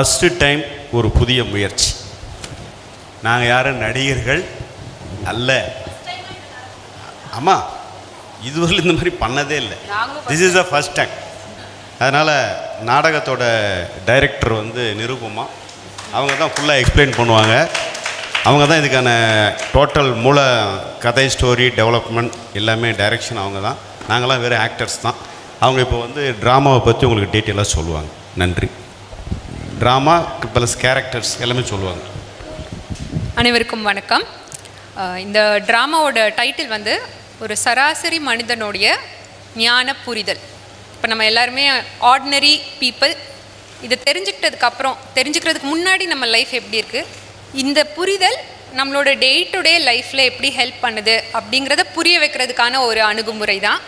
First time ஒரு புதிய முயற்சி. நாங்கள் யாரும் நடிகர்கள் அல்ல. ஆமாம் இதுவரையில் இந்த மாதிரி பண்ணதே இல்லை. This is the first time அதனால் நாடகத்தோட டைரக்டர் வந்து நிரூபமா அவங்க தான் ஃபுல்லாக எக்ஸ்பிளைன் பண்ணுவாங்க. அவங்க தான் இதுக்கான டோட்டல் மூல கதை ஸ்டோரி டெவலப்மெண்ட் எல்லாமே டைரக்ஷன் அவங்க தான். நாங்களாம் வேறு ஆக்டர்ஸ் தான். அவங்க இப்போ வந்து ட்ராமாவை பற்றி உங்களுக்கு டீட்டெயிலாக சொல்லுவாங்க. நன்றி. ட்ராமா ப்ளஸ் கேரக்டர்ஸ் எல்லாமே சொல்லுவாங்க. அனைவருக்கும் வணக்கம். இந்த ட்ராமாவோட டைட்டில் வந்து ஒரு சராசரி மனிதனுடைய ஞான புரிதல் இப்போ நம்ம எல்லாருமே ஆர்டினரி பீப்புள் இதை தெரிஞ்சுக்கிட்டதுக்கு அப்புறம் தெரிஞ்சுக்கிறதுக்கு முன்னாடி நம்ம லைஃப் எப்படி இருக்குது இந்த புரிதல் நம்மளோட டே டு டே லைஃப்பில் எப்படி ஹெல்ப் பண்ணுது அப்படிங்கிறத புரிய வைக்கிறதுக்கான ஒரு அணுகுமுறை தான்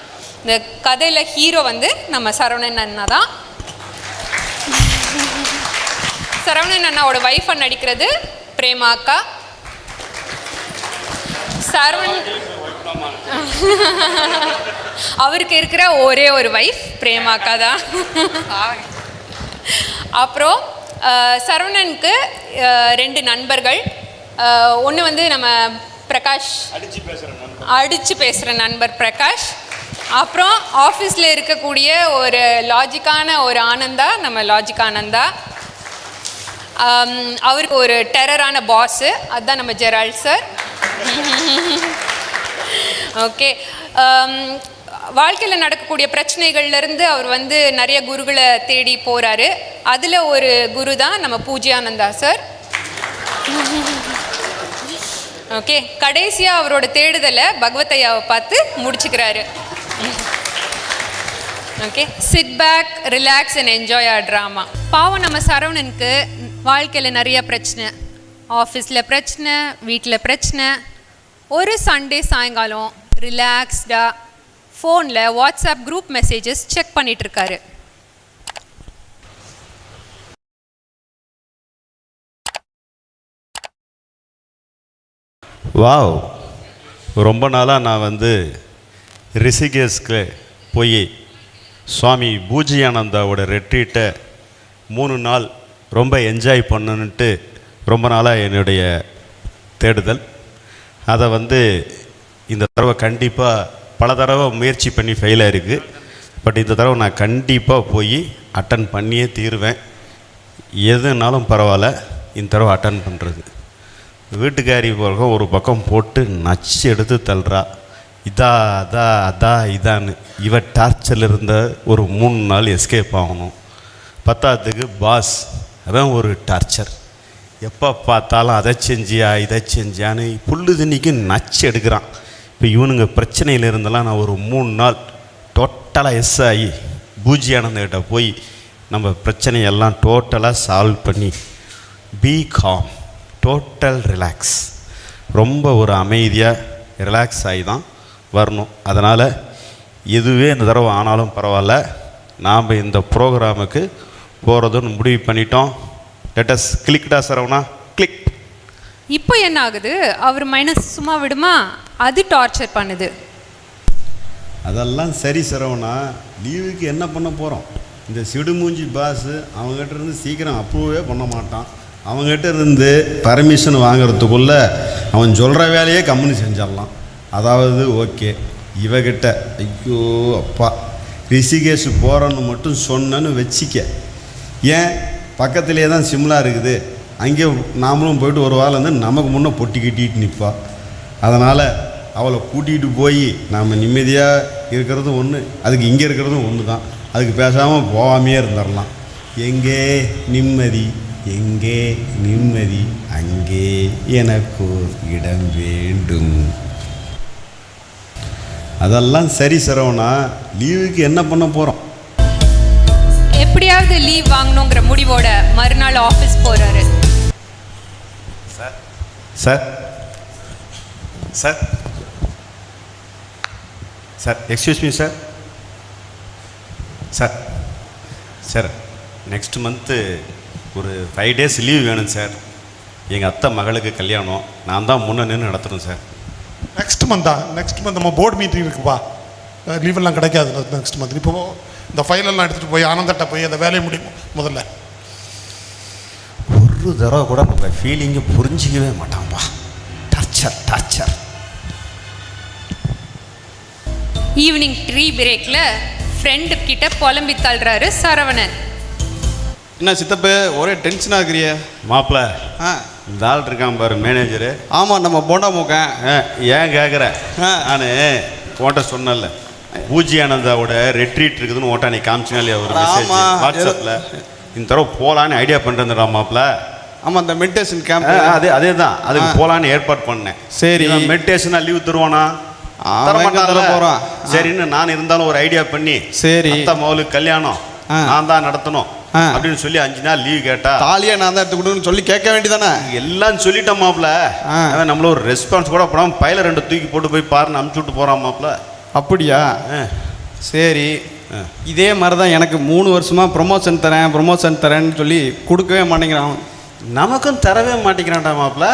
இந்த கதையில் ஹீரோ வந்து நம்ம சரவணன் அண்ணா தான் சரவணன் அண்ணாவோட ஒய்ஃபை நடிக்கிறது பிரேமா அக்கா சரவணன் அவருக்கு இருக்கிற ஒரே ஒரு வைஃப் பிரேமா அக்கா தான். அப்புறம் சரவணனுக்கு ரெண்டு நண்பர்கள். ஒன்று வந்து நம்ம பிரகாஷ். அடித்து பேசுகிற நண்பர். பிரகாஷ். அப்புறம் ஆஃபீஸில் இருக்கக்கூடிய ஒரு லாஜிக்கான ஒரு ஆனந்தா நம்ம லாஜிக் ஆனந்தா. Um, அவருக்கு ஒரு டெரரான பாஸு அதுதான் நம்ம ஜெரால்ட் சார் ஓகே um, வாழ்க்கையில் நடக்கக்கூடிய பிரச்சனைகள்லேருந்து அவர் வந்து நிறைய குருகளை தேடி போகிறாரு அதில் ஒரு குரு தான் நம்ம பூஜ்யானந்தா சார் ஓகே கடைசியாக அவரோட தேடுதலை பகவத்தையாவை பார்த்து முடிச்சுக்கிறாரு. Okay sit back relax and enjoy our drama பாவம் நம்ம சரவணனுக்கு வாழ்க்கையில் நிறைய பிரச்சனை. ஆஃபீஸில் பிரச்சனை வீட்டில் பிரச்சனை. ஒரு சண்டே சாயங்காலம் ரிலாக்ஸ்டாக ஃபோனில் வாட்ஸ்அப் குரூப் மெசேஜஸ் செக் பண்ணிகிட்ருக்காரு வாவ் ரொம்ப நாளாக நான் வந்து ரிஷிகேஷ்க்கு போய் சுவாமி பூஜியானந்தாவோட ரெட்ரீட்டை மூணு நாள் ரொம்ப என்ஜாய் பண்ணணுன்ட்டு ரொம்ப நாளாக என்னுடைய தேடுதல். அதை வந்து இந்த தடவை கண்டிப்பாக பல தடவை முயற்சி பண்ணி ஃபெயில் ஆகிருக்கு பட் இந்த தடவை நான் கண்டிப்பாக போய் அட்டன் பண்ணியே தீருவேன். எதுனாலும் பரவாயில்ல இந்த தடவை அட்டன் பண்ணுறது வீட்டுக்காரி போக ஒரு பக்கம் போட்டு நச்சு எடுத்து தள்ளுறா. இதா அதா அதா இதான்னு. இவ டார்ச்சரில் இருந்த ஒரு மூணு நாள் எஸ்கேப் ஆகணும். பத்தாததுக்கு பாஸ் அவன் ஒரு டார்ச்சர் எப்போ பார்த்தாலும் அதை செஞ்சியா இதை செஞ்சியான்னு புல்லு தண்ணிக்கு நச்சு எடுக்கிறான். இப்போ இவனுங்க பிரச்சனையில் இருந்தெல்லாம் நான் ஒரு மூணு நாள் டோட்டலாக எஸ் ஆகி பூஜியானந்தகிட்ட போய் நம்ம பிரச்சனையெல்லாம் டோட்டலாக சால்வ் பண்ணி பி காம் டோட்டல் ரிலாக்ஸ் ரொம்ப ஒரு அமைதியாக ரிலாக்ஸ் ஆகி தான் வரணும். அதனால் எதுவே இந்த தடவை ஆனாலும் பரவாயில்ல. நாம் இந்த ப்ரோக்ராமுக்கு போகிறதுன்னு முடிவு பண்ணிட்டோம். லெட்டஸ் கிளிக்டா சரவணா? கிளிக் இப்போ என்ன ஆகுது? அவர் மைனஸ் சும்மா விடுமா? அது டார்ச்சர் பண்ணுது. அதெல்லாம் சரி சரவணா. லீவுக்கு என்ன பண்ண போகிறோம் இந்த சிடுமூஞ்சி பாஸு அவங்ககிட்ட இருந்து சீக்கிரம் அப்ரூவே பண்ண மாட்டான். அவங்ககிட்ட இருந்து பர்மிஷன் வாங்குறதுக்குள்ளே அவன் சொல்கிற வேலையே கம்முனு செஞ்சிடலாம். அதாவது ஓகே இவகிட்ட ஐயோ அப்பா. ரிஷிகேஷ் போகிறோன்னு மட்டும் சொன்னேன்னு வச்சிக்க. ஏன்? பக்கத்துலேயே தான் சிம்லா இருக்குது. அங்கே நாமளும் போயிட்டு ஒரு வாரம் வந்து நமக்கு முன்னே பொட்டி கட்டிட்டு நிற்பா அதனால் அவளை கூட்டிகிட்டு போய் நாம் நிம்மதியாக இருக்கிறதும் ஒன்று அதுக்கு இங்கே இருக்கிறதும் ஒன்று தான் அதுக்கு பேசாமல் போகாமையே இருந்துடலாம் எங்கே நிம்மதி? எங்கே நிம்மதி? அங்கே எனக்கு இடம் வேண்டும். அதெல்லாம் சரி சரவணா லீவுக்கு என்ன பண்ண போகிறோம் எப்படியாவது லீவ் வாங்கணுங்கிற முடிவோட மறுநாள் ஆஃபீஸ் போறாரு. Sir sir sir excuse me sir sir sir next month ஒரு ஃபைவ் டேஸ் லீவ் வேணும் சார் எங்கள் அத்தை மகளுக்கு கல்யாணம். நான் தான் முன்ன நின்று நடத்துகிறேன் sir next month next month நம்ம போர்டு மீட்டிங் இருக்குப்பா. லீவ் எல்லாம் கிடைக்காது நெக்ஸ்ட் மந்த் இப்போ இந்த ஃபைல் எல்லாம் எடுத்துகிட்டு போய் ஆனந்தட்ட போய் அந்த வேலையை முடியும் முதல்ல. ஒரு தடவை கூட நம்ம ஃபீலிங்கை புரிஞ்சிக்கவே மாட்டான்ப்பா. டார்ச்சர் டார்ச்சர் ஈவினிங் ட்ரீ பிரேக்ல ஃப்ரெண்டு கிட்ட புலம்பி தள்ளுறாரு சரவணன். என்ன சித்தப்பு ஒரே டென்ஷனாக இருக்கிறிய. மாப்பிள்ள ஆ. இந்த ஆள் இருக்கான் பாரு மேனேஜரு ஆமாம் நம்ம போண்டா மூக்கன் ஏன் கேட்குற ஆ. நான் உன்கிட்ட சொன்னேன்ல. பூஜி ஆனந்தாவோட ரெட்ரீட் இருக்குதுன்னு ஓட்டா நீ காமிச்சினாலே ஒரு மெசேஜ் ஆமா. வாட்ஸ்அப்பில் இந்த தடவை போகலான்னு ஐடியா பண்ணுறேன்டா மாப்பிள்ள ஆமாம் அந்த மெடிடேஷன் கேம்ப் அதே அதே தான் அதுக்கு. போகலான்னு ஏற்பாடு பண்ணேன் சரி. மெடிடேஷனாக லீவ் தருவானா போறான்? சரின்னு நான் இருந்தாலும் ஒரு ஐடியா பண்ணி சரி. மகளுக்கு கல்யாணம். நான் தான் நடத்தணும். அப்படின்னு சொல்லி அஞ்சு நாள் லீவ் கேட்டா தாலியை நான் தான் எடுத்து கொடுன்னு சொல்லி கேட்க வேண்டியதானே எல்லாம் சொல்லிட்டேன். அவன் நம்மள ஒரு ரெஸ்பான்ஸ் கூட போடாம பையில ரெண்டு தூக்கி போட்டு போய் பாருன்னு அமுச்சு விட்டு போறான் மாப்ள அப்படியா. சரி. இதே மாதிரி தான் எனக்கு மூணு வருஷமாக ப்ரொமோஷன் தரேன் ப்ரொமோஷன் தரேன்னு சொல்லி கொடுக்கவே மாட்டேங்கிறான் நமக்கும் தரவே மாட்டேங்கிறான்டா மாப்ள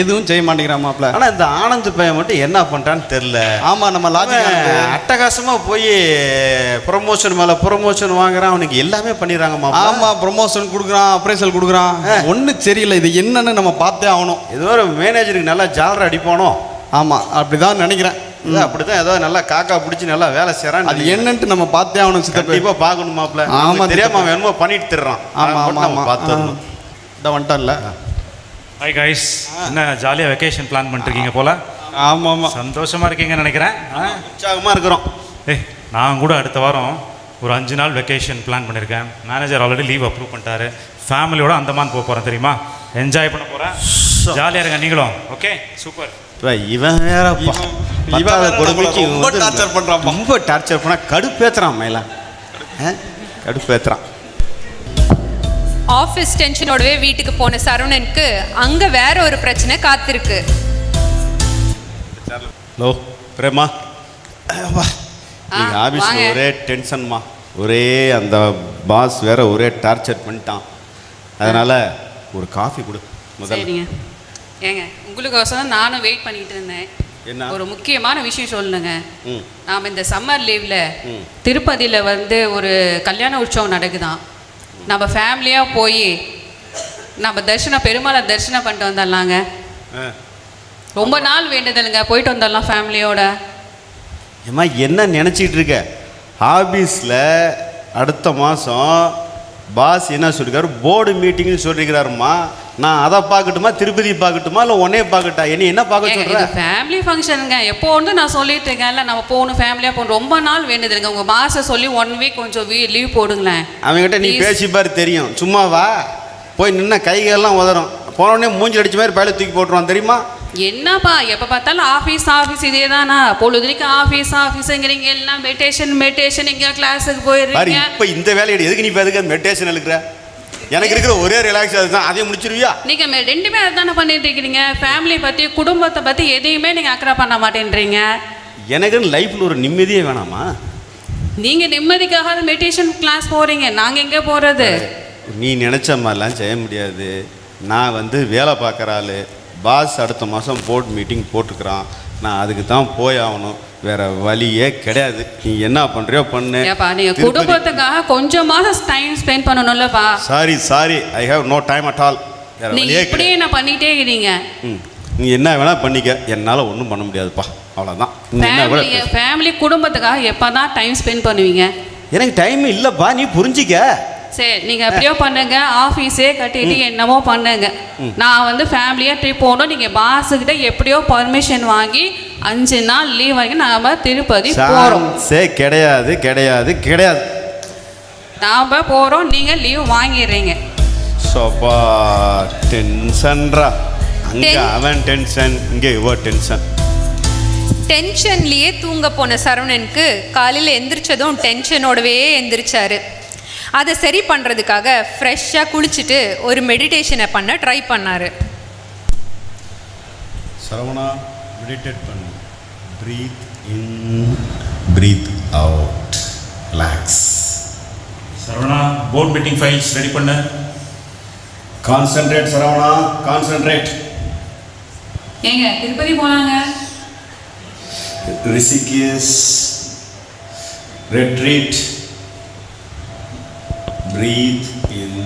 எதுவும் செய்ய மாட்டேங்கிறான் மாப்பிள்ள. ஆனா இந்த ஆனந்த் பையன் மட்டும் என்ன பண்றான்னு தெரியல. ஆமாம் நம்ம லாஜிக் அவன் அட்டகாசமா போய் ப்ரொமோஷன் மேல ப்ரொமோஷன் வாங்குறான். அவனுக்கு எல்லாமே பண்ணிடுறாங்க மாப்ள ஆமாம் ப்ரொமோஷன் கொடுக்குறான் அப்ரைசல் கொடுக்குறான். ஒன்றும் சரியில்லை இது என்னன்னு நம்ம பார்த்தே ஆகணும். ஏதோ ஒரு மேனேஜருக்கு நல்லா ஜாலர் அடிப்பானோ? ஆமாம் அப்படி தான் நினைக்கிறேன். இது அப்படிதான் ஏதோ நல்லா காக்கா பிடிச்சி நல்லா வேலை செய்யறான் அது என்னன்ட்டு நம்ம பார்த்தே ஆகணும் சித்தப்பு. கண்டிப்பா பார்க்கணும் மாப்ள ஆமா, தெரியாம. அவன் என்னமோ பண்ணிட்டு தர்றான். ஆமா ஆமா பார்த்துடணும். இந்த வந்துட்டான்ல ஹாய் கைஸ் என்ன ஜாலியாக வெக்கேஷன் பிளான் பண்ணிருக்கீங்க போல? ஆமாம் ஆமாம் சந்தோஷமா இருக்கீங்கன்னு நினைக்கிறேன். ஆ? உற்சாகமா இருக்கிறோம். ஏய் நான் கூட அடுத்த வாரம் ஒரு அஞ்சு நாள் வெக்கேஷன் பிளான் பண்ணியிருக்கேன் மேனேஜர் ஆல்ரெடி லீவ் அப்ரூவ் பண்ணிட்டாரு. ஃபேமிலியோட அந்தமான் போக போகிறேன் தெரியுமா? என்ஜாய் பண்ண போகிறேன் ஜாலியாக இருங்க நீங்களும். ஓகே சூப்பர் இவன் வேற இவன் வேற கொடுமைக்கு ரொம்ப torture பண்றான்ப்பா. ரொம்ப டார்ச்சர் பண்ணா கடுப்பேத்துறான் மேல கடுப்பேத்துறான். ஆஃபீஸ் டென்ஷனோடவே வீட்டுக்கு போன சரவணனுக்கு அங்க வேற ஒரு பிரச்சனை காத்திருக்கு. ஹலோ பிரேமா. வா ஆ, நீங்க ஆபீஸ்ல வாங்க. ஒரே டென்ஷன்மா ஒரே அந்த பாஸ் வேற ஒரே டார்ச்சர் பண்ணிட்டான். அதனால ஒரு காஃபி கொடு முதல்ல. சரிங்க. ஏங்க உங்களுக்கோசரம் நானும் வெயிட் பண்ணிட்டு இருந்தேன். என்ன? ஒரு முக்கியமான விஷயம் சொல்லணுங்க. நாம் இந்த சம்மர் லீவில். திருப்பதியில் வந்து ஒரு கல்யாண உற்சவம் நடக்குதாம் நம்ம ஃபேமிலியாக போய் நம்ம தரிசனம் பெருமாளை தரிசனம் பண்ணிட்டு வந்துடலாங்க. ரொம்ப நாள் வேண்டுதலுங்க போயிட்டு வந்துடலாம் ஃபேமிலியோட ஏம்மா என்ன நினச்சிட்டு இருக்க? ஆபீஸில் அடுத்த மாதம் பாஸ் என்ன சொல்லிருக்காரு? போர்டு மீட்டிங்னு சொல்லிருக்கிறாருமா நான் அதை பார்க்கட்டுமா திருப்பதி பார்க்கட்டுமா இல்லை உன்னே பார்க்கட்டா? என்ன என்ன பார்க்க இது ஃபேமிலி ஃபங்க்ஷனுங்க எப்போ வந்து நான் சொல்லிட்டு இருக்கேன்ல நம்ம போகணும் ஃபேமிலியாக போகணும். ரொம்ப நாள் வேண்டுதலுங்க உங்கள் மாதம் சொல்லி ஒன் வீக் கொஞ்சம் லீவ் போடுங்களேன். அவங்ககிட்ட நீ Please. பேசி பாரு தெரியும். சும்மா வா. போய் நின்ன கைகள்லாம் உதறும். போன உடனே மூஞ்சி அடிச்ச மாதிரி பயில தூக்கி போட்டுருவான் தெரியுமா? என்னப்பா எப்போ பார்த்தாலும் ஆஃபீஸ் ஆஃபீஸ் இதே தானா பொழுதுக்கு ஆஃபீஸ் ஆஃபீஸுங்கிறீங்க எல்லாம் மெடிடேஷன் மெடிடேஷன் எங்கேயா கிளாஸுக்கு போயிடுறீங்க இப்போ இந்த வேலையை எதுக்கு நீ இப்போ எதுக்கு மெடிடேஷன் இருக்கிற எனக்கு இருக்கிற ஒரே ரிலாக்ஸ் அதுதான். அதையும் முடிச்சிருவியா? நீங்கள் மெ- ரெண்டுமே அதுதானே பண்ணிட்டு இருக்கிறீங்க ஃபேமிலி பற்றி குடும்பத்தை பற்றி எதையுமே நீங்கள் அக்கறை பண்ண மாட்டேன்றீங்க. எனக்குன்னு லைஃப்பில் ஒரு நிம்மதியே வேணாமா? நீங்கள் நிம்மதிக்காக மெடிடேஷன் கிளாஸ் போகிறீங்க நாங்கள் எங்கே போகிறது நீ நினச்ச மாதிரிலாம் செய்ய முடியாது. நான் வந்து வேலை பார்க்குற ஆள். பாஸ் அடுத்த மாதம் போர்ட் மீட்டிங் போட்டுக்கிறான். நான் அதுக்கு தான் போய் ஆகணும் வேற வழியே கிடையாது. நீ என்ன பண்ணுறியோ பண்ணு. ஏப்பா நீங்கள் குடும்பத்துக்காக கொஞ்சமாவது time spend பண்ணணும்லப்பா. Sorry sorry I have no time at all வழியே இப்படியே என்ன பண்ணிகிட்டே இருக்கிறீங்க ம். நீ என்ன வேணால் பண்ணிக்க. என்னால் ஒன்றும் பண்ண முடியாதுப்பா. அவ்வளோதான் ஃபேமிலி குடும்பத்துக்காக எப்போ தான் டைம் ஸ்பெண்ட் பண்ணுவீங்க? எனக்கு டைம் இல்லைப்பா. நீ புரிஞ்சிக்க. சரி நீங்க எப்படியோ பண்ணுங்க. ஆஃபீஸே கட்டிட்டு என்னமோ பண்ணுங்க. நான் வந்து ஃபேமிலியா ட்ரிப் போகணும். நீங்க பாஸுக்கிட்ட எப்படியோ பர்மிஷன் வாங்கி அஞ்சு நாள் லீவ் வாங்கி நாம திருப்பதி போறோம். சான்ஸே கிடையாது கிடையாது கிடையாது. நாம போறோம். நீங்க லீவ் வாங்கிடுறீங்க. சோப்பா டென்ஷன்ரா அங்கே அவன் டென்ஷன் இங்கே இவ டென்ஷன் டென்ஷன்லயே தூங்க போன சரவணனுக்கு காலையில் எந்திரிச்சதும் டென்ஷனோடவே எந்திரிச்சாரு. அதை சரி பண்ணுறதுக்காக ஃப்ரெஷ்ஷாக குளிச்சுட்டு ஒரு மெடிடேஷனை பண்ண ட்ரை பண்ணார். சரவணா மெடிடேட் பண்ணு. Breath in breath out relax Saravana board meeting files ready பண்ணு. கான்சென்ட்ரேட் சரவணா கான்சென்ட்ரேட் ஏங்க திருப்பதி போனாங்க Rishikesh retreat breath in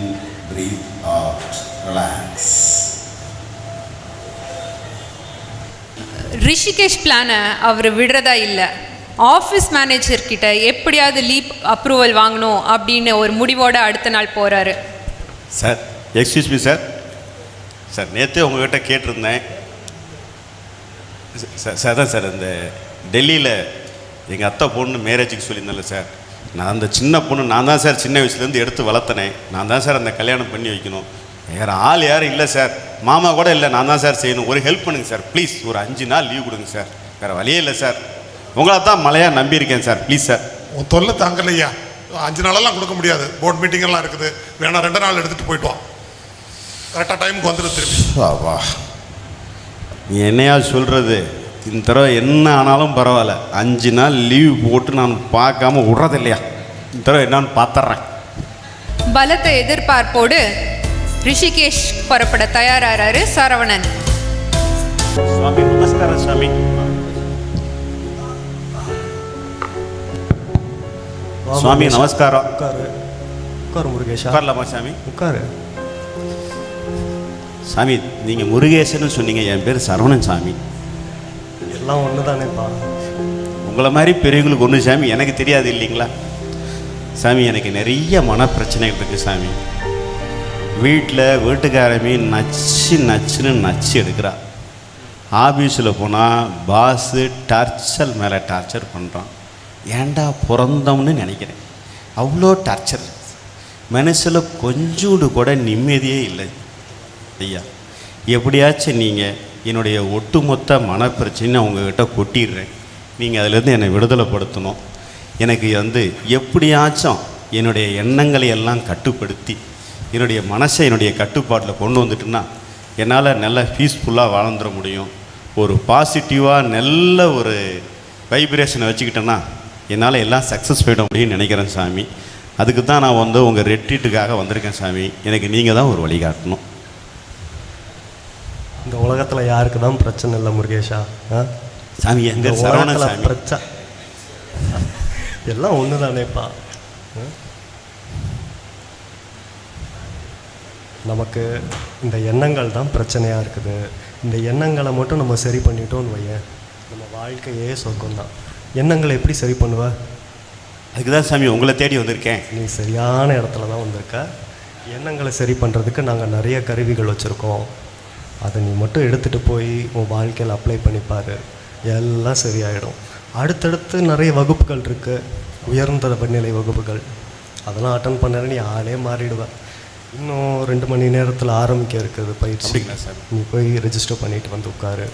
breath out relax Rishikesh பிளானை அவர் விடுறதா இல்லை ஆஃபீஸ் மேனேஜர் கிட்ட எப்படியாவது லீப் அப்ரூவல் வாங்கணும் அப்படின்னு ஒரு முடிவோட அடுத்த நாள் போகிறாரு sir excuse me sir sir நேற்றே உங்ககிட்ட கேட்டிருந்தேன் சார் சார் தான் சார் இந்த டெல்லியில் எங்கள் அத்தை பொண்ணு மேரேஜுக்கு சொல்லியிருந்தேன்ல சார் நான் அந்த சின்ன பொண்ணு நான் தான் சார் சின்ன வயசுலேருந்து எடுத்து வளர்த்தனேன் நான் தான் சார் அந்த கல்யாணம் பண்ணி வைக்கணும். வேறு ஆள் யாரும் இல்லை சார். மாமா கூட இல்லை நான் தான் சார் செய்யணும். ஒரு ஹெல்ப் பண்ணுங்க சார் ப்ளீஸ் ஒரு அஞ்சு நாள் லீவ் கொடுங்க சார். வேறு வழியே இல்லை சார். உங்களை தான் மலையாக நம்பியிருக்கேன் சார் ப்ளீஸ் சார். உன் தொல்லை தாங்கலையா அஞ்சு நாளெல்லாம் கொடுக்க முடியாது. போர்ட் மீட்டிங் எல்லாம் இருக்குது. வேணா ரெண்டு நாள் எடுத்துட்டு போயிட்டு வா. கரெக்டாக டைமுக்கு வந்துடு திரும்பி. வா நீ என்னையா சொல்கிறது இந்த தடவை என்ன ஆனாலும் பரவாயில்ல. அஞ்சு நாள் லீவ் போட்டு நான் பார்க்காம விட்றது இல்லையா இந்த தடவை என்னன்னு பார்த்துட்றேன் பலத்த எதிர்பார்ப்போடு ரிஷிகேஷ் புறப்பட தயாராகிறாரு சரவணன். சுவாமி நமஸ்காரம் சுவாமி. சுவாமி நமஸ்காரம். உட்காரு. உட்காரு முருகேஷா. உட்காரலாமா சாமி உட்காரு. சாமி நீங்கள் முருகேசன்னு சொன்னீங்க. என் பேர் சரவணன் சாமி எல்லாம் ஒன்று தானேப்பா உங்களை மாதிரி பெரியவங்களுக்கு ஒன்று சாமி எனக்கு தெரியாது இல்லைங்களா? சாமி எனக்கு நிறைய மன பிரச்சனைகள் இருக்குது சாமி. வீட்டில் வீட்டுக்காரமே நச்சு நச்சுன்னு நச்சு எடுக்கிறா. ஆஃபீஸில் போனால் பாஸு டார்ச்சர் மேலே டார்ச்சர் பண்ணுறான் ஏன்டா பிறந்தோம்னு நினைக்கிறேன். அவ்வளோ டார்ச்சர். மனசில் கொஞ்சோண்டு கூட நிம்மதியே இல்லை. ஐயா எப்படியாச்சும் நீங்கள் என்னுடைய ஒட்டுமொத்த மனப்பிரச்சனை உங்ககிட்ட கொட்டிடுறேன். நீங்கள் அதிலேருந்து என்னை விடுதலைப்படுத்தணும். எனக்கு வந்து எப்படியாச்சும் என்னுடைய எண்ணங்களை எல்லாம் கட்டுப்படுத்தி என்னுடைய மனசை என்னுடைய கட்டுப்பாட்டில் கொண்டு வந்துட்டுன்னா என்னால் நல்ல பீஸ்ஃபுல்லாக வாழ்ந்துட முடியும். ஒரு பாசிட்டிவாக நல்ல ஒரு வைப்ரேஷனை வச்சுக்கிட்டேன்னா என்னால் எல்லாம் சக்ஸஸ் போயிட முடியும்னு நினைக்கிறேன் சாமி. அதுக்கு தான் நான் வந்து உங்கள் ரெட்டீட்டுக்காக வந்திருக்கேன் சாமி. எனக்கு நீங்கள் தான் ஒரு வழிகாட்டணும். யாருக்கு தான் பிரச்சனை இல்லை முருகேஷா? சாமி சாமி. பிரச்சனை எல்லாம் ஒன்று தானேப்பா? நமக்கு இந்த எண்ணங்கள் தான் பிரச்சனையாக இருக்குது. இந்த எண்ணங்களை மட்டும் நம்ம சரி பண்ணிட்டோம்னு வையேன். நம்ம வாழ்க்கையே சொர்க்கம் தான் எண்ணங்களை எப்படி சரி பண்ணுவ? அதுக்கு தான் சாமி உங்களை தேடி வந்திருக்கேன். நீ சரியான இடத்துல தான் வந்திருக்க. எண்ணங்களை சரி பண்ணுறதுக்கு நாங்கள் நிறைய கருவிகள் வச்சுருக்கோம். அதை நீ மட்டும் எடுத்துகிட்டு போய் உன் வாழ்க்கையில் அப்ளை பண்ணிப்பார் எல்லாம் சரியாயிடும். அடுத்தடுத்து நிறைய வகுப்புகள் இருக்குது உயர்ந்த நிலை வகுப்புகள். அதெல்லாம் அட்டன் பண்ண நீ ஆளே மாறிடுவ. இன்னும் ரெண்டு மணி நேரத்தில் ஆரம்பிக்க இருக்குது பயிற்சி? நீ போய் ரெஜிஸ்டர் பண்ணிட்டு வந்து உட்காரு.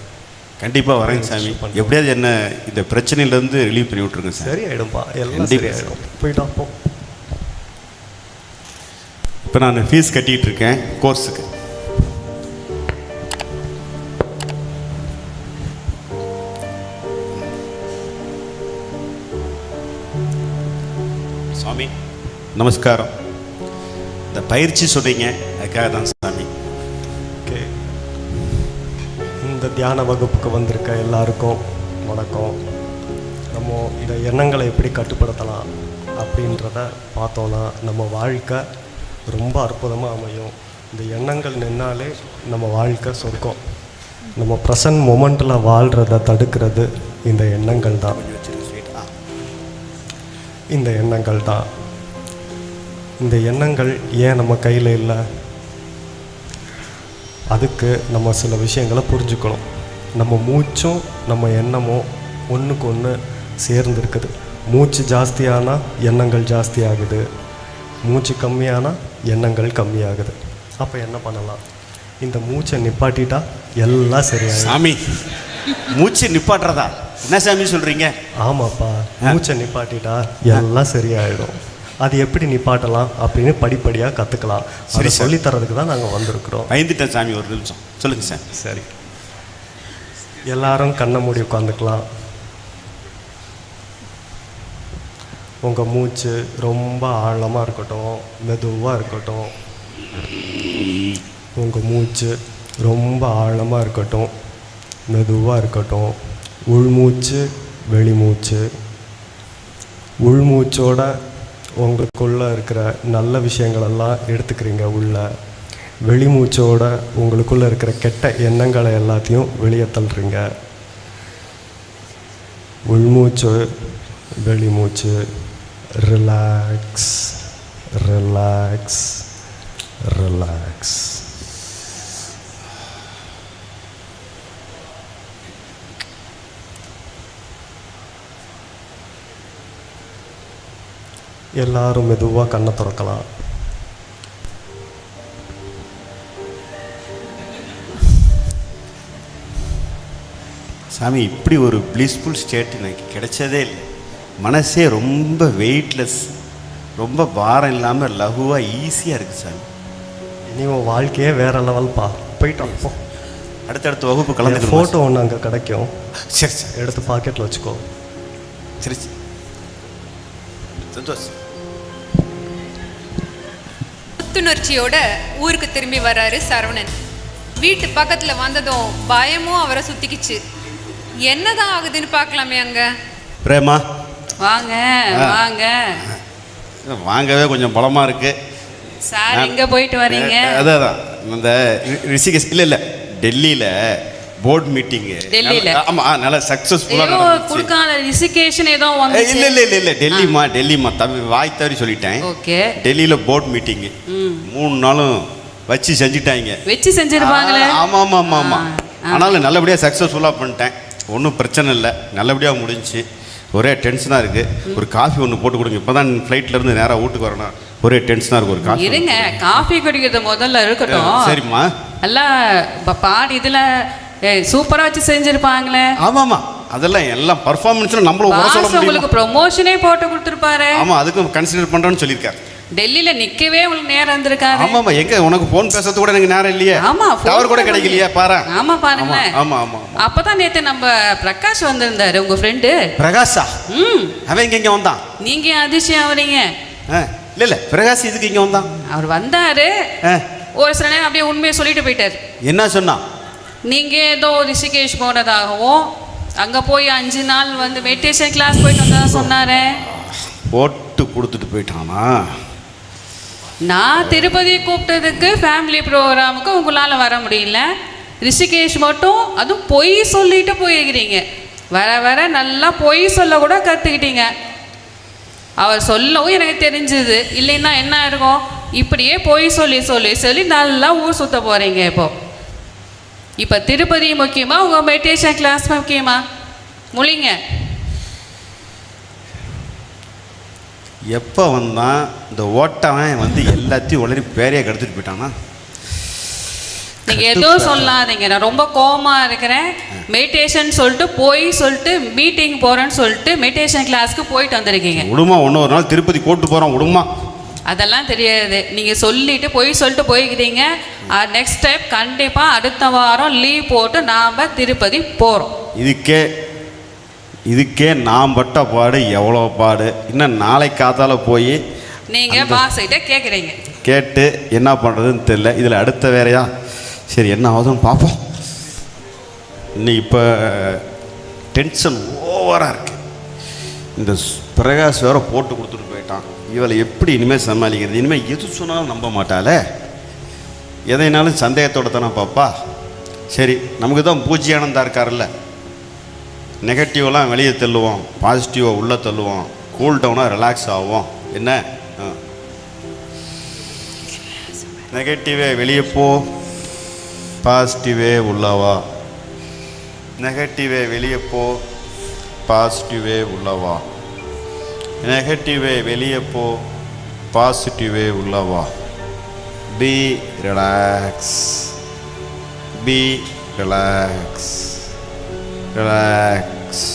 கண்டிப்பாக வரேங்க சாமி. எப்படியாவது என்ன இந்த பிரச்சனையிலேருந்து ரிலீவ் பண்ணி விட்ருங்க சார் சரியாயிடும்பா. எல்லாம் சரியாயிடும். போயிட்டா இப்போ நான் ஃபீஸ் கட்டிகிட்டு இருக்கேன் கோர்ஸுக்கு சாமி. நமஸ்காரம். இந்த பயிற்சி சொல்றீங்க அதுக்காக தான் சாமி. ஓகே இந்த தியான வகுப்புக்கு வந்திருக்க எல்லாருக்கும் வணக்கம். நம்ம இந்த எண்ணங்களை எப்படி கட்டுப்படுத்தலாம் அப்படின்றத பார்த்தோன்னா நம்ம வாழ்க்கை ரொம்ப அற்புதமாக அமையும். இந்த எண்ணங்கள் நின்னாலே நம்ம வாழ்க்கை சொர்க்கம். நம்ம ப்ரெசன்ட் மொமெண்ட்டில் வாழ்கிறத தடுக்கிறது இந்த எண்ணங்கள் தான். இந்த எண்ணங்கள் தான். இந்த எண்ணங்கள் ஏன் நம்ம கையில் இல்லை? அதுக்கு நம்ம சில விஷயங்களை புரிஞ்சுக்கணும். நம்ம மூச்சும் நம்ம எண்ணமும் ஒன்றுக்கு ஒன்று சேர்ந்து இருக்குது மூச்சு ஜாஸ்தியானால் எண்ணங்கள் ஜாஸ்தி ஆகுது மூச்சு கம்மியானால் எண்ணங்கள் கம்மியாகுது. அப்போ என்ன பண்ணலாம்? இந்த மூச்சை நிப்பாட்டிட்டா எல்லாம் சரியாயிடும். சாமி மூச்சு நிப்பாட்டுறதா? என்ன சாமி சொல்றீங்க? ஆமாப்பா மூச்சை நிப்பாட்டிட்டா எல்லாம் சரியாயிடும். அது எப்படி நிப்பாட்டலாம் அப்படின்னு படிப்படியாக கற்றுக்கலாம் சரி. சொல்லித் தரதுக்கு தான் நாங்கள் வந்திருக்கிறோம். பயந்துட்டேன் சாமி ஒரு நிமிஷம். சொல்லுங்க சார். சரி. எல்லாரும் கண்ணை மூடி உட்காந்துக்கலாம். உங்கள் மூச்சு ரொம்ப ஆழமாக இருக்கட்டும் மெதுவாக இருக்கட்டும். உங்கள் மூச்சு ரொம்ப ஆழமாக இருக்கட்டும் மெதுவாக இருக்கட்டும். உள்மூச்சு வெளிமூச்சு. உள்மூச்சோட உங்களுக்குள்ளே இருக்கிற நல்ல விஷயங்களெல்லாம் எடுத்துக்கிறீங்க உள்ள. வெளிமூச்சோட உங்களுக்குள்ளே இருக்கிற கெட்ட எண்ணங்களை எல்லாத்தையும் வெளியே தள்ளுறீங்க. உள்மூச்சு வெளிமூச்சு. ரிலாக்ஸ் ரிலாக்ஸ் ரிலாக்ஸ் எல்லாரும் மெதுவாக கண்ணை திறக்கலாம். சாமி இப்படி ஒரு ப்ளீஸ்ஃபுல் ஸ்டேட் எனக்கு கிடைச்சதே இல்லை. மனசே ரொம்ப வெயிட்லெஸ் ரொம்ப பாரம் இல்லாமல் லகுவாக ஈஸியாக இருக்குது சாமி. இனி உன் வாழ்க்கையே வேற லெவல்ப்பா போயிட்டு அப்போ அடுத்தடுத்த வகுப்பு ஃபோட்டோ கலந்துக்கணும் ஒன்று அங்கே கிடைக்கும். சரி சரி. எடுத்து பாக்கெட்டில் வச்சுக்கோ. சரி சரி. சந்தோஷ். புத்துணர்ச்சியோட ஊருக்கு திரும்பி வராரு சரவணன். வீட்டு பக்கத்துல வந்ததும் பயமும் அவரை சுத்திக்கிச்சு. என்னதான் ஆகுதுன்னு பார்க்கலாமே அங்க? பிரேமா. வாங்க வாங்க. வாங்கவே கொஞ்சம் பலமாக இருக்குது சார் எங்க போயிட்டு வரீங்க. அதான் இந்த ரி- ரிஷிகேஷ் இல்லை இல்லை. டெல்லியில் போர்ட் மீட்டிங்கு டெல்லியில? ஆமாம் நல்லா ஏதோ சக்ஸஸ்ஃபுல்லாக குடுக்கான ரிசிகேஷன் ஏதோ இல்லை வந்துச்சு. இல்லை இல்லை இல்லை டெல்லிமா டெல்லிமா தவி வாய் தவறி சொல்லிட்டேன். ஓகே. டெல்லியில் போர்ட் மீட்டிங்கு மூணு நாளும் வச்சு செஞ்சுட்டாங்க. வச்சு செஞ்சிருப்பாங்களே? ஆமாம் ஆமாம் ஆமாம் ஆமாம் ஆ. ஆனாலும் நல்லபடியாக சக்ஸஸ்ஃபுல்லாக பண்ணிட்டேன். ஒன்றும் பிரச்சனை இல்லை. நல்லபடியாக முடிஞ்சுச்சு ஒரே டென்ஷனாக இருக்குது ஒரு காஃபி ஒன்று போட்டு கொடுங்க. இப்போ தான் ஃப்ளைட்லேருந்து நேராக வீட்டுக்கு வரணும் ஒரே டென்ஷனாக இருக்குது ஒரு காஃபி இருங்க. காஃபி குடிக்கிறது முதல்ல இருக்கட்டும். சரிம்மா. ப- பாடி இதுல சூப்பரா வச்சு செஞ்சிருப்பாங்களே. ஆமாம்மா அதெல்லாம் எல்லாம் பர்ஃபார்மன்ஸில் நம்மளும் குறை சொல்ல பாஸ் உங்களுக்கு முடியும் ப்ரொமோஷனே போட்டு கொடுத்துருப்பாரு. ஆமாம் அதுக்கும் கன்சிடர் பண்ணுறேன்னு சொல்லியிருக்காரு. டெல்லியில நிக்கவே உங்களுக்கு நேரம் இருந்திருக்காரு ஆமாம்மா எங்க உனக்கு ஃபோன் பேசுறது கூட எனக்கு நேரம் இல்லையே? ஆமா டவர் கூட கிடைக்கலையே? பாரு ஆமா பாருங்களேன். ஆமா ஆமா ஆமா அப்பதான் நேத்து நம்ம பிரகாஷ் வந்திருந்தாரு உங்க ஃப்ரெண்டு பிரகாஷா? ம். அவன் இங்க இங்க வந்தான்? நீங்க ஆவறீங்க? ஆ, இல்ல இல்ல. பிரகாஷ் இதுக்கு இங்க வந்தான்? அவர் வந்தாரு. ஒரு சில நேரம் அப்படியே உண்மையை சொல்லிட்டு போயிட்டாரு. என்ன சொன்னான்? நீங்க ஏதோ ரிஷிகேஷ் போனதாகவும் அங்க போய் அஞ்சு நாள் வந்து மெடிடேஷன் கிளாஸ் போயிட்டு வந்ததா சொன்னாரு? போட்டு கொடுத்துட்டு போயிட்டானா? நான் திருப்பதி கூப்பிட்டதுக்கு ஃபேமிலி ப்ரோக்ராமுக்கு உங்களால் வர முடியல. ரிஷிகேஷ் மட்டும் அதுவும் பொய் சொல்லிட்டு போயிருக்கிறீங்க. வர வர நல்லா பொய் சொல்ல கூட கற்றுக்கிட்டீங்க அவர் சொல்லவும் எனக்கு தெரிஞ்சுது. இல்லைன்னா என்ன இருக்கும் இப்படியே பொய் சொல்லி சொல்லி சொல்லி நல்லா ஊர் சுத்த போகிறீங்க இப்போ. இப்போ திருப்பதி முக்கியமா உங்கள் மெடிடேஷன் கிளாஸ் முக்கியமா? முழிங்க. எப்போ வந்தான் இந்த ஓட்டவன் வந்து எல்லாத்தையும் உளறி பேரையே கெடுத்துட்டு போயிட்டானா நீங்க எதுவும் சொல்லாதீங்க. நான் ரொம்ப கோவமா இருக்கிறேன். மெடிடேஷன் சொல்லிட்டு போய் சொல்லிட்டு மீட்டிங் போறேன்னு சொல்லிட்டு மெடிடேஷன் கிளாஸ்க்கு போயிட்டு வந்திருக்கீங்க. விடுமா ஒன்று ஒரு நாள் திருப்பதி கூட்டு போகிறோம் விடுமா. அதெல்லாம் தெரியாது. நீங்க சொல்லிட்டு போய் சொல்லிட்டு போய்க்கிறீங்க. நெக்ஸ்ட் டைம் கண்டிப்பா அடுத்த வாரம் லீவ் போட்டு நாம திருப்பதி போறோம். இதுக்கே இதுக்கே நான் பட்ட பாடு எவ்வளோ பாடு? இன்னும் நாளை காத்தால போய் நீங்க பாஸ் கிட்ட கேக்குறீங்க. கேட்டு என்ன பண்ணுறதுன்னு தெரில இதில் அடுத்த வேறையா? சரி என்ன ஆகுதுன்னு பார்ப்போம் இன்னும் இப்போ டென்ஷன் ஓவராக இருக்கு. இந்த பிரகாஷ் வேற போட்டு கொடுத்துட்டு இவளை எப்படி இனிமேல் சமாளிக்கிறது? இனிமேல் எது சொன்னாலும் நம்ப மாட்டாளே. எதைனாலும் சந்தேகத்தோட தானே பாப்பா சரி நமக்கு தான் பூஜ்யானந்தா இருக்கார்ல நெகட்டிவெலாம் வெளியே தள்ளுவோம். பாசிட்டிவாக உள்ளே தள்ளுவோம். கூல் டவுனாக ரிலாக்ஸ் ஆகும் என்ன? நெகட்டிவே வெளியே போ. பாசிட்டிவே உள்ளவா நெகட்டிவே வெளியே போ. பாசிட்டிவே உள்ளவா நெகட்டிவே வெளியே போ பாசிட்டிவே உள்ளவா be relax be relax relax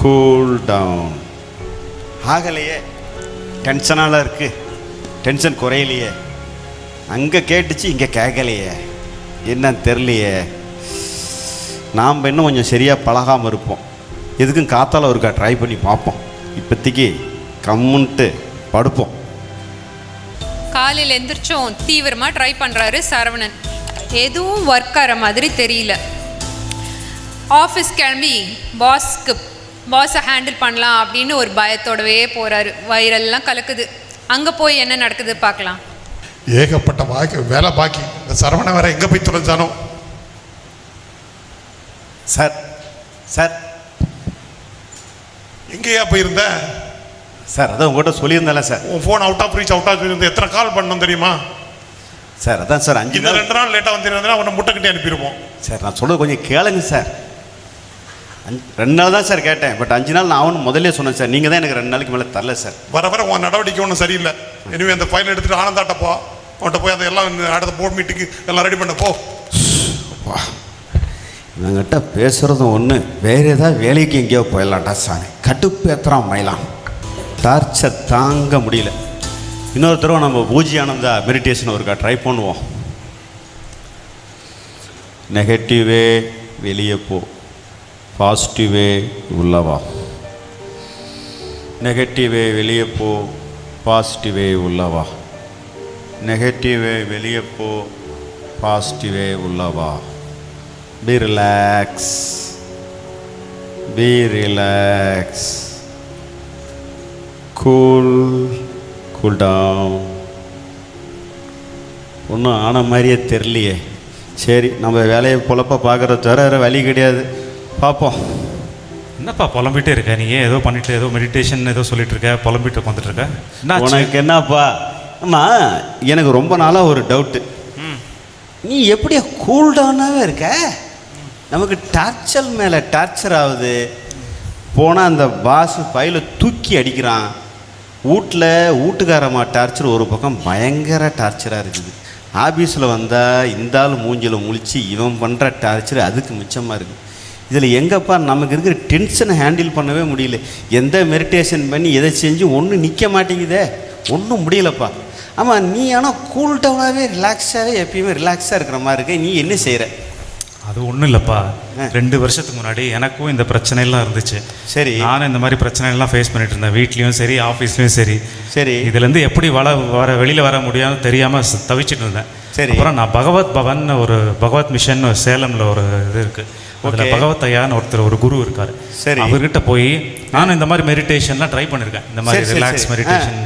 cool down ஆகலையே டென்ஷனால் இருக்குது டென்ஷன் குறையலையே. அங்கே கேட்டுச்சு இங்கே கேட்கலையே. என்னன்னு தெரியலையே. நாம் இன்னும் கொஞ்சம் சரியாக பழகாமல் இருப்போம். எதுக்கும் காத்தால் ஒருக்கா ட்ரை பண்ணி பார்ப்போம். இப்போதைக்கு கம்முன்ட்டு படுப்போம். காலையில் எந்திரிச்சோம் தீவிரமாக ட்ரை பண்ணுறாரு சரவணன். எதுவும் ஒர்க் ஆகிற மாதிரி தெரியல. ஆஃபீஸ் கிளம்பி பாஸ்க்கு பாஸை ஹேண்டில் பண்ணலாம் அப்படின்னு ஒரு பயத்தோடவே போகிறாரு வயிறெல்லாம் கலக்குது. அங்கே போய் என்ன நடக்குது பார்க்கலாம். ஏகப்பட்ட பாக்கி வேலை பாக்கி. இந்த சரவணன் வேற எங்கே போய் தொலைஞ்சானோ? சார் சார் எங்கேயா போயிருந்த? சார் அதான் உங்கள்கிட்ட சொல்லியிருந்தேன்ல சார். உன் phone out of reach out of இருந்து எத்தனை கால் பண்ணணும் தெரியுமா? சார் அதான் சார் அஞ்சு இந்த நாள். ரெண்டு நாள் லேட்டாக வந்துருந்தா உன்னை முட்டை கட்டி அனுப்பிடுவோம். சார் நான் சொல்கிறது கொஞ்சம் கேளுங்க சார். அஞ்சு ரெண்டு நாள் தான் சார் கேட்டேன் பட் அஞ்சு நாள் நான் அவனு முதல்ல சொன்னேன் சார். நீங்கள் தான் எனக்கு ரெண்டு நாளைக்கு மேலே தரல சார். வர வர உன் நடவடிக்கை ஒன்றும் சரியில்லை. இனிமே அந்த ஃபைல் எடுத்துட்டு ஆனந்தாட்ட போ. அவன்கிட்ட போய் அதெல்லாம் இந்த அடுத்த போர்ட் மீட்டிங்கு எல்லாம் ரெடி பண்ண போ. இவங்கிட்ட பேசுகிறதும் ஒன்று வேறு ஏதாவது வேலைக்கு எங்கேயோ போயிடலாம்டா சாமி. கட்டுப்பேத்துறான் மயிலாம் டார்ச்சை தாங்க முடியல. இன்னொரு தடவை நம்ம பூஜி ஆனந்தா மெடிடேஷன் ஒருக்கா ட்ரை பண்ணுவோம். நெகட்டிவே வெளியே போ. பாசிட்டிவே உள்ளவா நெகட்டிவே வெளியே போ. பாசிட்டிவே உள்ளவா நெகட்டிவே வெளியே போ. பாசிட்டிவே உள்ளவா Be relax. Be relax. Cool. Cool down. ஒன்றும் ஆன மாதிரியே தெரியலையே. சரி நம்ம வேலையை பொழப்ப பார்க்குறத தவிர வேறு வழி கிடையாது. பார்ப்போம். என்னப்பா புலம்பிட்டே இருக்க? நீ ஏன் ஏதோ பண்ணிட்டு ஏதோ மெடிடேஷன் ஏதோ சொல்லிட்டு இருக்க? புலம்பிட்டு உட்காந்துட்டு இருக்க? உனக்கு என்னப்பா? அம்மா எனக்கு ரொம்ப நாளாக ஒரு டவுட்டு நீ எப்படியா கூல் டவுனாகவே இருக்க? நமக்கு டார்ச்சர் மேலே டார்ச்சர் ஆகுது. போனால் அந்த பாஸ் ஃபைலை தூக்கி அடிக்கிறான். வீட்டில் வீட்டுக்காரம்மா டார்ச்சர் ஒரு பக்கம் பயங்கர டார்ச்சராக இருக்குது. ஆஃபீஸில் வந்தால் இந்த ஆள் மூஞ்சில் முழிச்சு இவன் பண்ணுற டார்ச்சர் அதுக்கு மிச்சமாக இருக்குது இதில் எங்கப்பா நமக்கு இருக்கிற டென்ஷனை ஹேண்டில் பண்ணவே முடியல. எந்த மெடிடேஷன் பண்ணி எதை செஞ்சு ஒன்றும் நிற்க மாட்டேங்குதே. ஒன்றும் முடியலப்பா. ஆமாம் நீ ஆனால் கூல் டவுனாகவே ரிலாக்ஸாகவே எப்பயுமே ரிலாக்ஸாக இருக்கிற மாதிரி இருக்க. நீ என்ன செய்கிற அது ஒன்றும் இல்லைப்பா. ரெண்டு வருஷத்துக்கு முன்னாடி எனக்கும் இந்த பிரச்சனைலாம் இருந்துச்சு. சரி. நானும் இந்த மாதிரி பிரச்சனைலாம் ஃபேஸ் பண்ணிட்டு இருந்தேன். வீட்லேயும் சரி ஆஃபீஸ்லேயும் சரி. சரி. இதுலேருந்து எப்படி வள வர வெளியில் வர முடியாமல் தெரியாமல் தவிச்சிட்டு இருந்தேன். சரி. அப்புறம் நான் பகவத் பவன் ஒரு பகவத் மிஷன் சேலமில் ஒரு இது இருக்குது அதில் Okay. பகவத் ஐயான்னு ஒருத்தர் ஒரு குரு இருக்கார் சரி. அவர்கிட்ட போய் நானும் இந்த மாதிரி மெடிடேஷன்லாம் ட்ரை பண்ணியிருக்கேன் இந்த மாதிரி ரிலாக்ஸ். மெடிடேஷன்.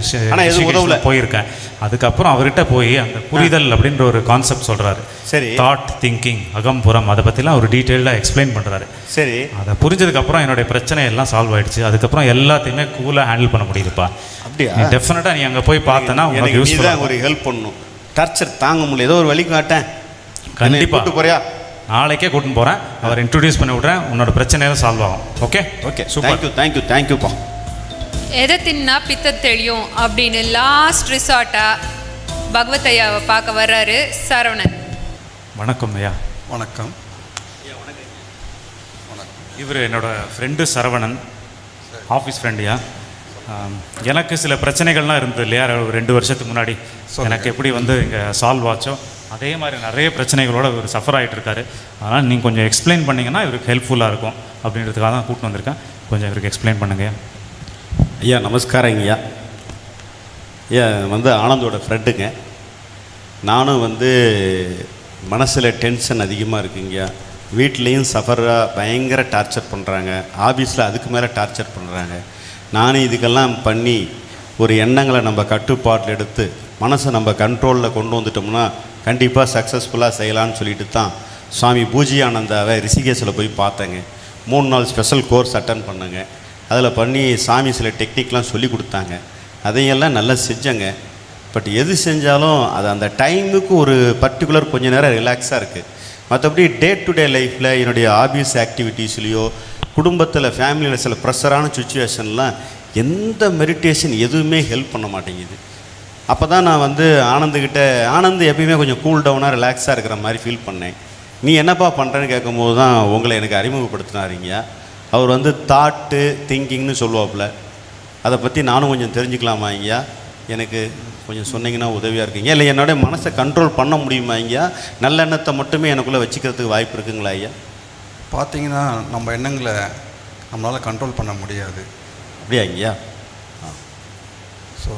போயிருக்கேன் அதுக்கப்புறம் அவர்கிட்ட போய் அந்த புரிதல் அப்படின்ற ஒரு கான்செப்ட் சொல்கிறாரு சரி. தாட் திங்கிங் அகம்புறம் அதை பற்றிலாம் ஒரு டீட்டெயில்டாக எக்ஸ்பிளைன் பண்ணுறாரு சரி அதை புரிஞ்சதுக்கப்புறம் என்னுடைய பிரச்சனை எல்லாம் சால்வ் ஆயிடுச்சு அதுக்கப்புறம் எல்லாத்தையுமே கூலாக ஹேண்டில் பண்ண முடியுதுப்பா அப்படியா? டெஃபினட்டாக நீ அங்கே போய் பார்த்தனா யூஸ்ஃபுல்லாக தான் ஒரு ஹெல்ப் பண்ணணும் டார்ச்சர் தாங்க முடியல ஏதோ ஒரு வழி காட்டேன் கண்டிப்பா. கூட்டு போறியா நாளைக்கே கூட்டின்னு போகிறேன் அவர் இன்ட்ரடியூஸ் பண்ணி விட்றேன். உன்னோட பிரச்சனையெல்லாம் சால்வ் ஆகும். Okay okay super thank you thank you தேங்க்யூப்பா எதை தின்னா பித்த தெளியும் அப்படின்னு லாஸ்ட் ரிசார்ட்டாக பகவத் ஐயாவை பார்க்க வர்றாரு சரவணன். வணக்கம் ஐயா. வணக்கம். இவர் என்னோட ஃப்ரெண்டு சரவணன். ஆஃபீஸ் ஃப்ரெண்டுயா எனக்கு சில பிரச்சனைகள்லாம் இருந்தது இல்லையா? ரெண்டு வருஷத்துக்கு முன்னாடி. எனக்கு எப்படி வந்து இங்கே சால்வ் ஆச்சோ? அதே மாதிரி நிறைய பிரச்சனைகளோட இவர் சஃபர் ஆகிட்டு இருக்காரு அதனால் நீங்கள் கொஞ்சம் எக்ஸ்பிளைன் பண்ணிங்கன்னா இவருக்கு ஹெல்ப்ஃபுல்லாக இருக்கும் அப்படின்றதுக்காக தான் கூப்பிட்டு வந்திருக்கேன். கொஞ்சம் இவருக்கு எக்ஸ்பிளைன் பண்ணுங்கள் ஐயா நமஸ்காரம் ஐயா. ஐயா வந்து ஆனந்தோட ஃப்ரெண்டுங்க நானும் வந்து மனசில் டென்ஷன் அதிகமாக இருக்குங்கய்யா வீட்லேயும் சஃபராக பயங்கர டார்ச்சர் பண்ணுறாங்க ஆஃபீஸில் அதுக்கு மேலே டார்ச்சர் பண்ணுறாங்க நானும் இதுக்கெல்லாம் பண்ணி ஒரு எண்ணங்களை நம்ம கட்டுப்பாட்டில் எடுத்து மனசை நம்ம கண்ட்ரோலில் கொண்டு வந்துட்டோம்னா கண்டிப்பாக சக்ஸஸ்ஃபுல்லாக செய்யலான்னு சொல்லிட்டு தான் சுவாமி பூஜியானந்தாவை ரிஷிகேஷில் போய் பார்த்தேங்க. மூணு நாள் ஸ்பெஷல் கோர்ஸ் அட்டன் பண்ணேங்க. அதில் பண்ணி சாமி சில டெக்னிக்லாம் சொல்லி கொடுத்தாங்க. அதையெல்லாம் நல்லா செஞ்சேங்க. பட் எது செஞ்சாலும் அது அந்த டைமுக்கு ஒரு பர்டிகுலர் கொஞ்ச நேரம் ரிலாக்ஸாக இருக்குது மற்றபடி டே டு டே லைஃப்பில் என்னுடைய ஆபீஸ் ஆக்டிவிட்டீஸ்லேயோ குடும்பத்தில் ஃபேமிலியில் சில ப்ரெஷரான சுச்சுவேஷன்லாம் எந்த மெடிடேஷன் எதுவுமே ஹெல்ப் பண்ண மாட்டேங்குது. அப்போ தான் நான் வந்து ஆனந்துக்கிட்ட ஆனந்த் எப்பயுமே கொஞ்சம் கூல் டவுனாக ரிலாக்ஸாக இருக்கிற மாதிரி ஃபீல் பண்ணேன். நீ என்னப்பா பண்ணுறேன்னு கேட்கும்போது தான் உங்களை எனக்கு அறிமுகப்படுத்தினாருங்க. அவர் வந்து தாட்டு திங்கிங்னு சொல்லுவாப்புல. அதை பற்றி நானும் கொஞ்சம் தெரிஞ்சுக்கலாமா ஐயா? எனக்கு கொஞ்சம் சொன்னீங்கன்னா உதவியாக இருக்குங்க இல்லை என்னோட மனசை கண்ட்ரோல் பண்ண முடியுமா ஐயா? நல்லெண்ணத்தை மட்டுமே எனக்குள்ளே வச்சுக்கிறதுக்கு வாய்ப்பு இருக்குங்களா ஐயா? பார்த்தீங்கன்னா நம்ம எண்ணங்களை நம்மளால் கண்ட்ரோல் பண்ண முடியாது. அப்படியா ஐயா? ஸோ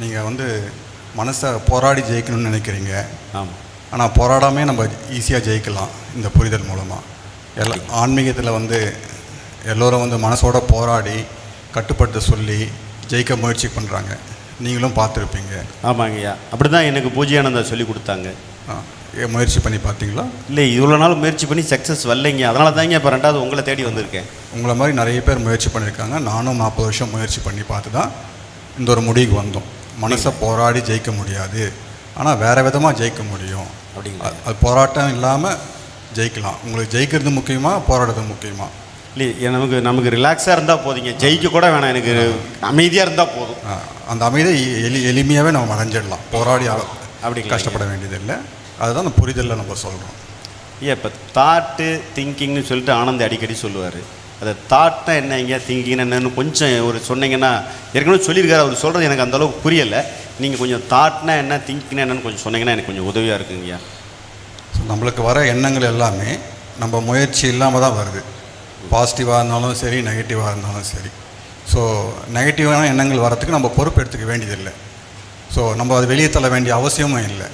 நீங்கள் வந்து மனசை போராடி ஜெயிக்கணும்னு நினைக்கிறீங்க. ஆமாம் ஆனால் போராடாமே நம்ம ஈஸியாக ஜெயிக்கலாம் இந்த புரிதல் மூலமாக எல்லா ஆன்மீகத்தில் வந்து எல்லோரும் வந்து மனசோட போராடி கட்டுப்படுத்த சொல்லி ஜெயிக்க முயற்சி பண்ணுறாங்க நீங்களும் பார்த்துருப்பீங்க. ஆமாங்க ஐயா. அப்படி தான் எனக்கு பூஜ்யானந்தா சொல்லி கொடுத்தாங்க. ஆ, முயற்சி பண்ணி பார்த்தீங்களா? இல்லை இவ்வளோ நாள் முயற்சி பண்ணி சக்ஸஸ் வரலைங்க. அதனால தாங்க இப்போ ரெண்டாவது உங்களை தேடி வந்திருக்கேன். உங்களை மாதிரி நிறைய பேர் முயற்சி பண்ணியிருக்காங்க. நானும் நாற்பது வருஷம் முயற்சி பண்ணி பார்த்து தான் இந்த ஒரு முடிவுக்கு வந்தோம். மனசை போராடி ஜெயிக்க முடியாது. ஆனால் வேறு விதமாக ஜெயிக்க முடியும். அப்படிங்களா? அது- போராட்டம் இல்லாமல் ஜெயிக்கலாம். உங்களுக்கு ஜெயிக்கிறது முக்கியமா போராடுறது முக்கியமா? இல்லை நமக்கு நமக்கு ரிலாக்ஸாக இருந்தால் போதுங்க. ஜெயிக்க கூட வேணாம். எனக்கு அமைதியாக இருந்தால் போதும். அந்த அமைதியை எளி எளிமையாகவே நம்ம அடைஞ்சிடலாம். போராடி அ- அப்படிங்களா? கஷ்டப்பட வேண்டியதில்லை. அதுதான் அந்த புரிதலில் நம்ம சொல்கிறோம் ஐயா இப்போ தாட்டு திங்கிங்னு சொல்லிட்டு ஆனந்த் அடிக்கடி சொல்லுவார். அது தாட்னா என்னங்க திங்கிங் என்னன்னு கொஞ்சம் ஒரு சொன்னீங்கன்னா ஏற்கனவே சொல்லியிருக்காரு அவர் சொல்கிறது எனக்கு அந்தளவுக்கு புரியலை. நீங்கள் கொஞ்சம் தாட்னா என்ன திங்கிங் என்னன்னு கொஞ்சம் சொன்னீங்கன்னா எனக்கு கொஞ்சம் உதவியாக இருக்குங்கய்யா ஸோ நம்மளுக்கு வர எண்ணங்கள் எல்லாமே நம்ம முயற்சி இல்லாமல் தான் வருது. பாசிட்டிவாக இருந்தாலும் சரி நெகட்டிவாக இருந்தாலும் சரி. ஸோ நெகட்டிவான எண்ணங்கள் வரத்துக்கு நம்ம பொறுப்பு எடுத்துக்க வேண்டியதில்லை. ஸோ நம்ம அது வெளியே தள்ள வேண்டிய அவசியமும் இல்லை.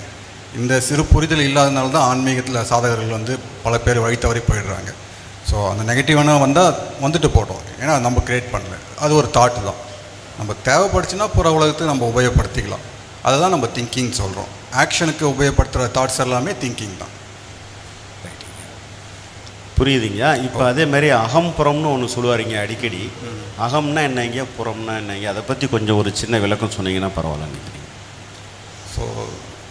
இந்த சிறு புரிதல் இல்லாதனால தான் ஆன்மீகத்தில் சாதகர்கள் வந்து பல பேர் வழி தவறி போயிடுறாங்க. ஸோ அந்த நெகட்டிவான வந்தால் வந்துட்டு போட்டோம். ஏன்னா நம்ம கிரியேட் பண்ணல. அது ஒரு தாட்டு தான். நம்ம தேவைப்படுச்சுன்னா புற உலகத்துக்கு நம்ம உபயோகப்படுத்திக்கலாம். அதுதான் நம்ம திங்கிங் சொல்கிறோம் ஆக்ஷனுக்கு உபயோகப்படுத்துகிற தாட்ஸ் எல்லாமே திங்கிங் தான். புரியுதுங்க இப்போ அதே மாதிரி அகம்புறம்னு ஒன்று சொல்லுவாருங்க அடிக்கடி. அகம்னா என்னங்க புறம்னா என்னங்க அதை பற்றி கொஞ்சம் ஒரு சின்ன விளக்கம் சொன்னீங்கன்னா பரவாயில்ல நினைக்கிறீங்க ஸோ